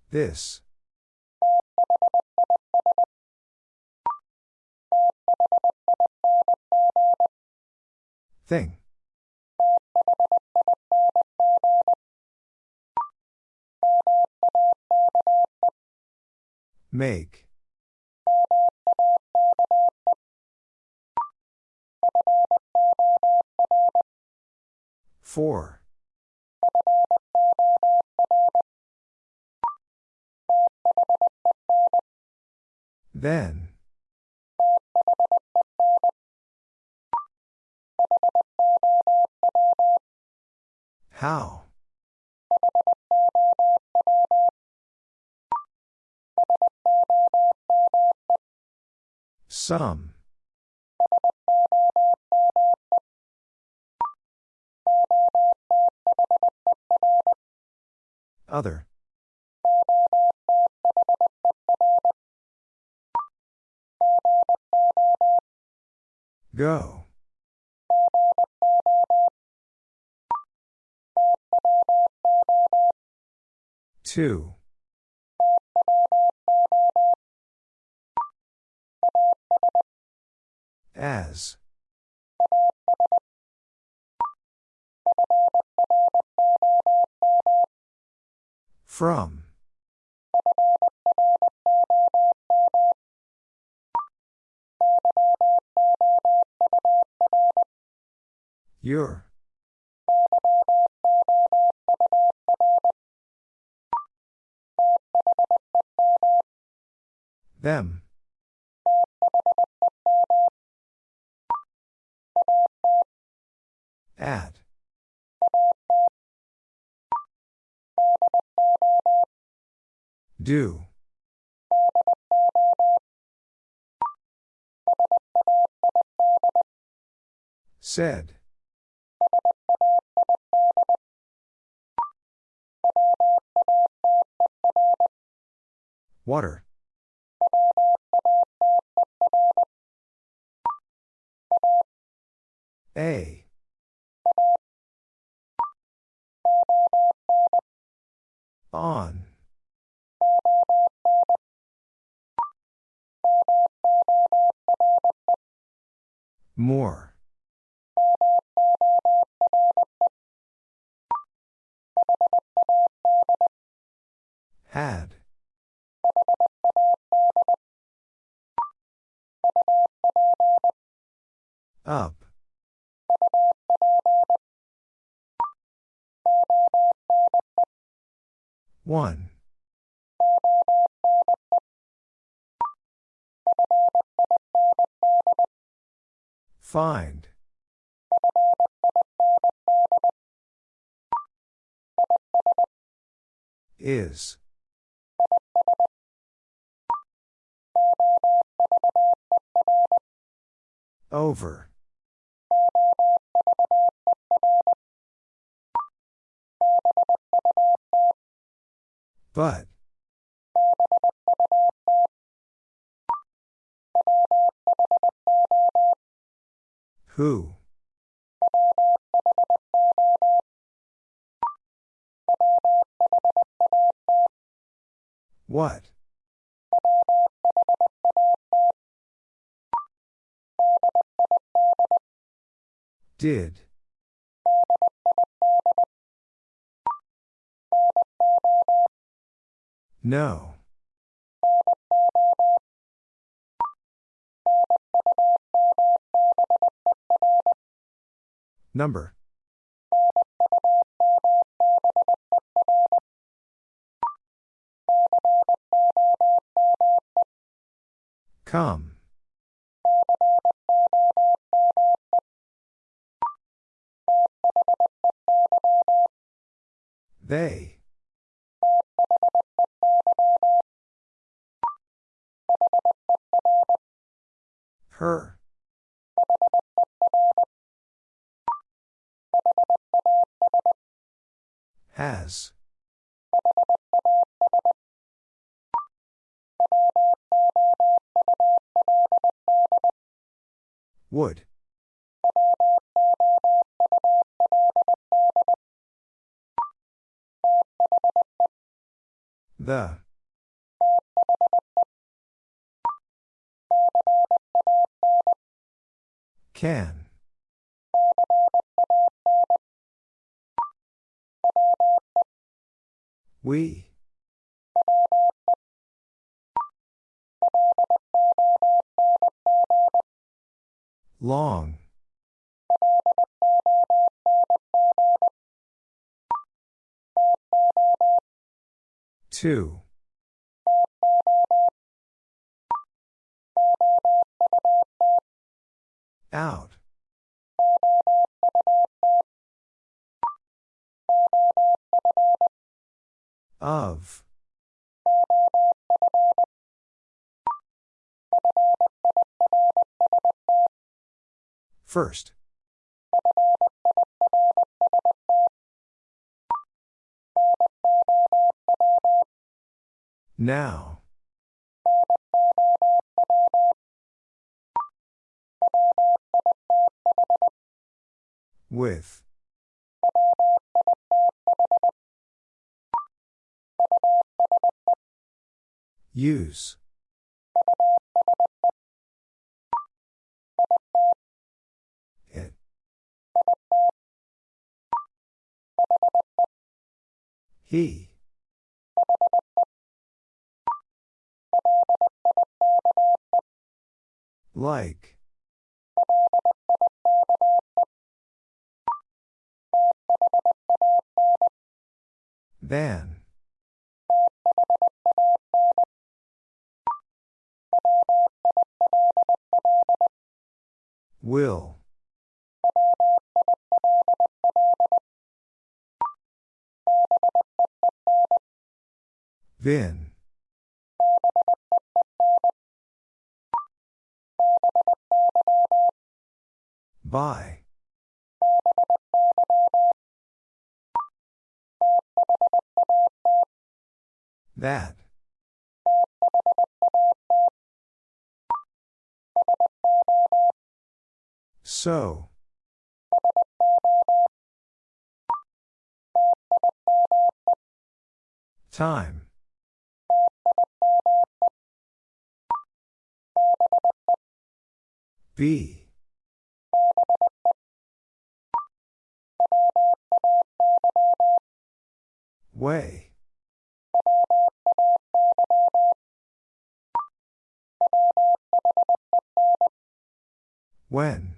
This. Thing. Make. Four. Then. How? Some. Other. Go. Two. As. From. Your. Them. At. Do. Said. Water. Find. Is. Over. But. Who? What? Did. No. Number. Come. They. Her. Has. Would. The. Can. We. Long. Two. Out. Of. First. Now. With. Use. It. He. Like. Van. Will. Then. Bye. That. So. Time. Be. Way. When.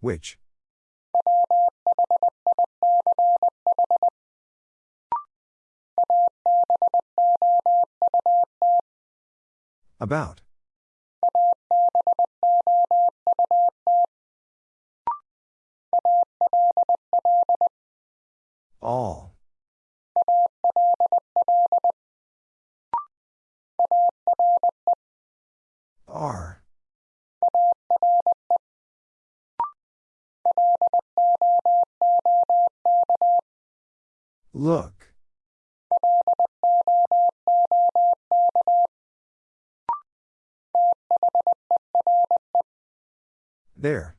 Which? About. All. Are. Look. There.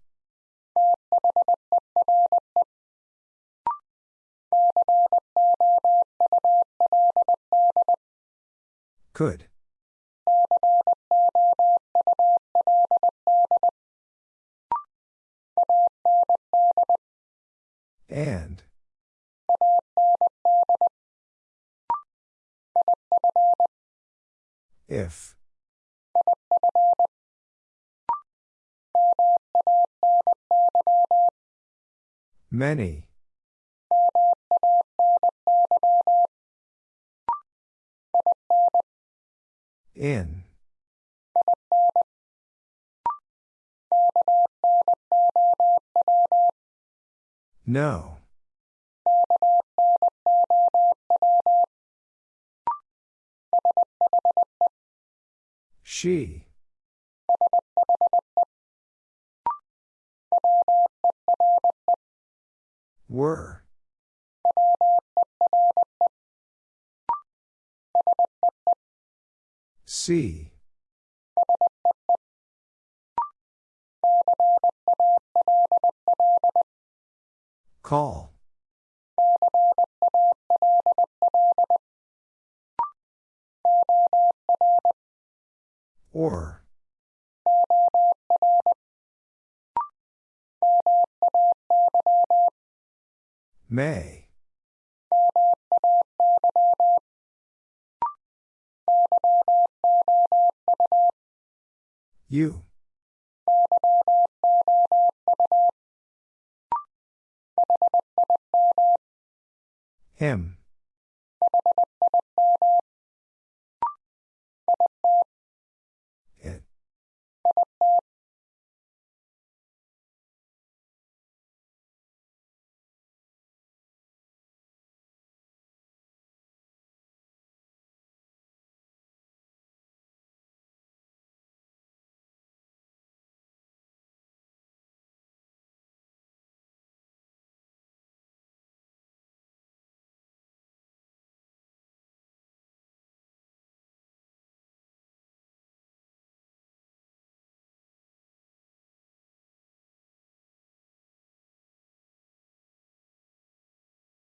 Could. And. If. Many. In. No. She.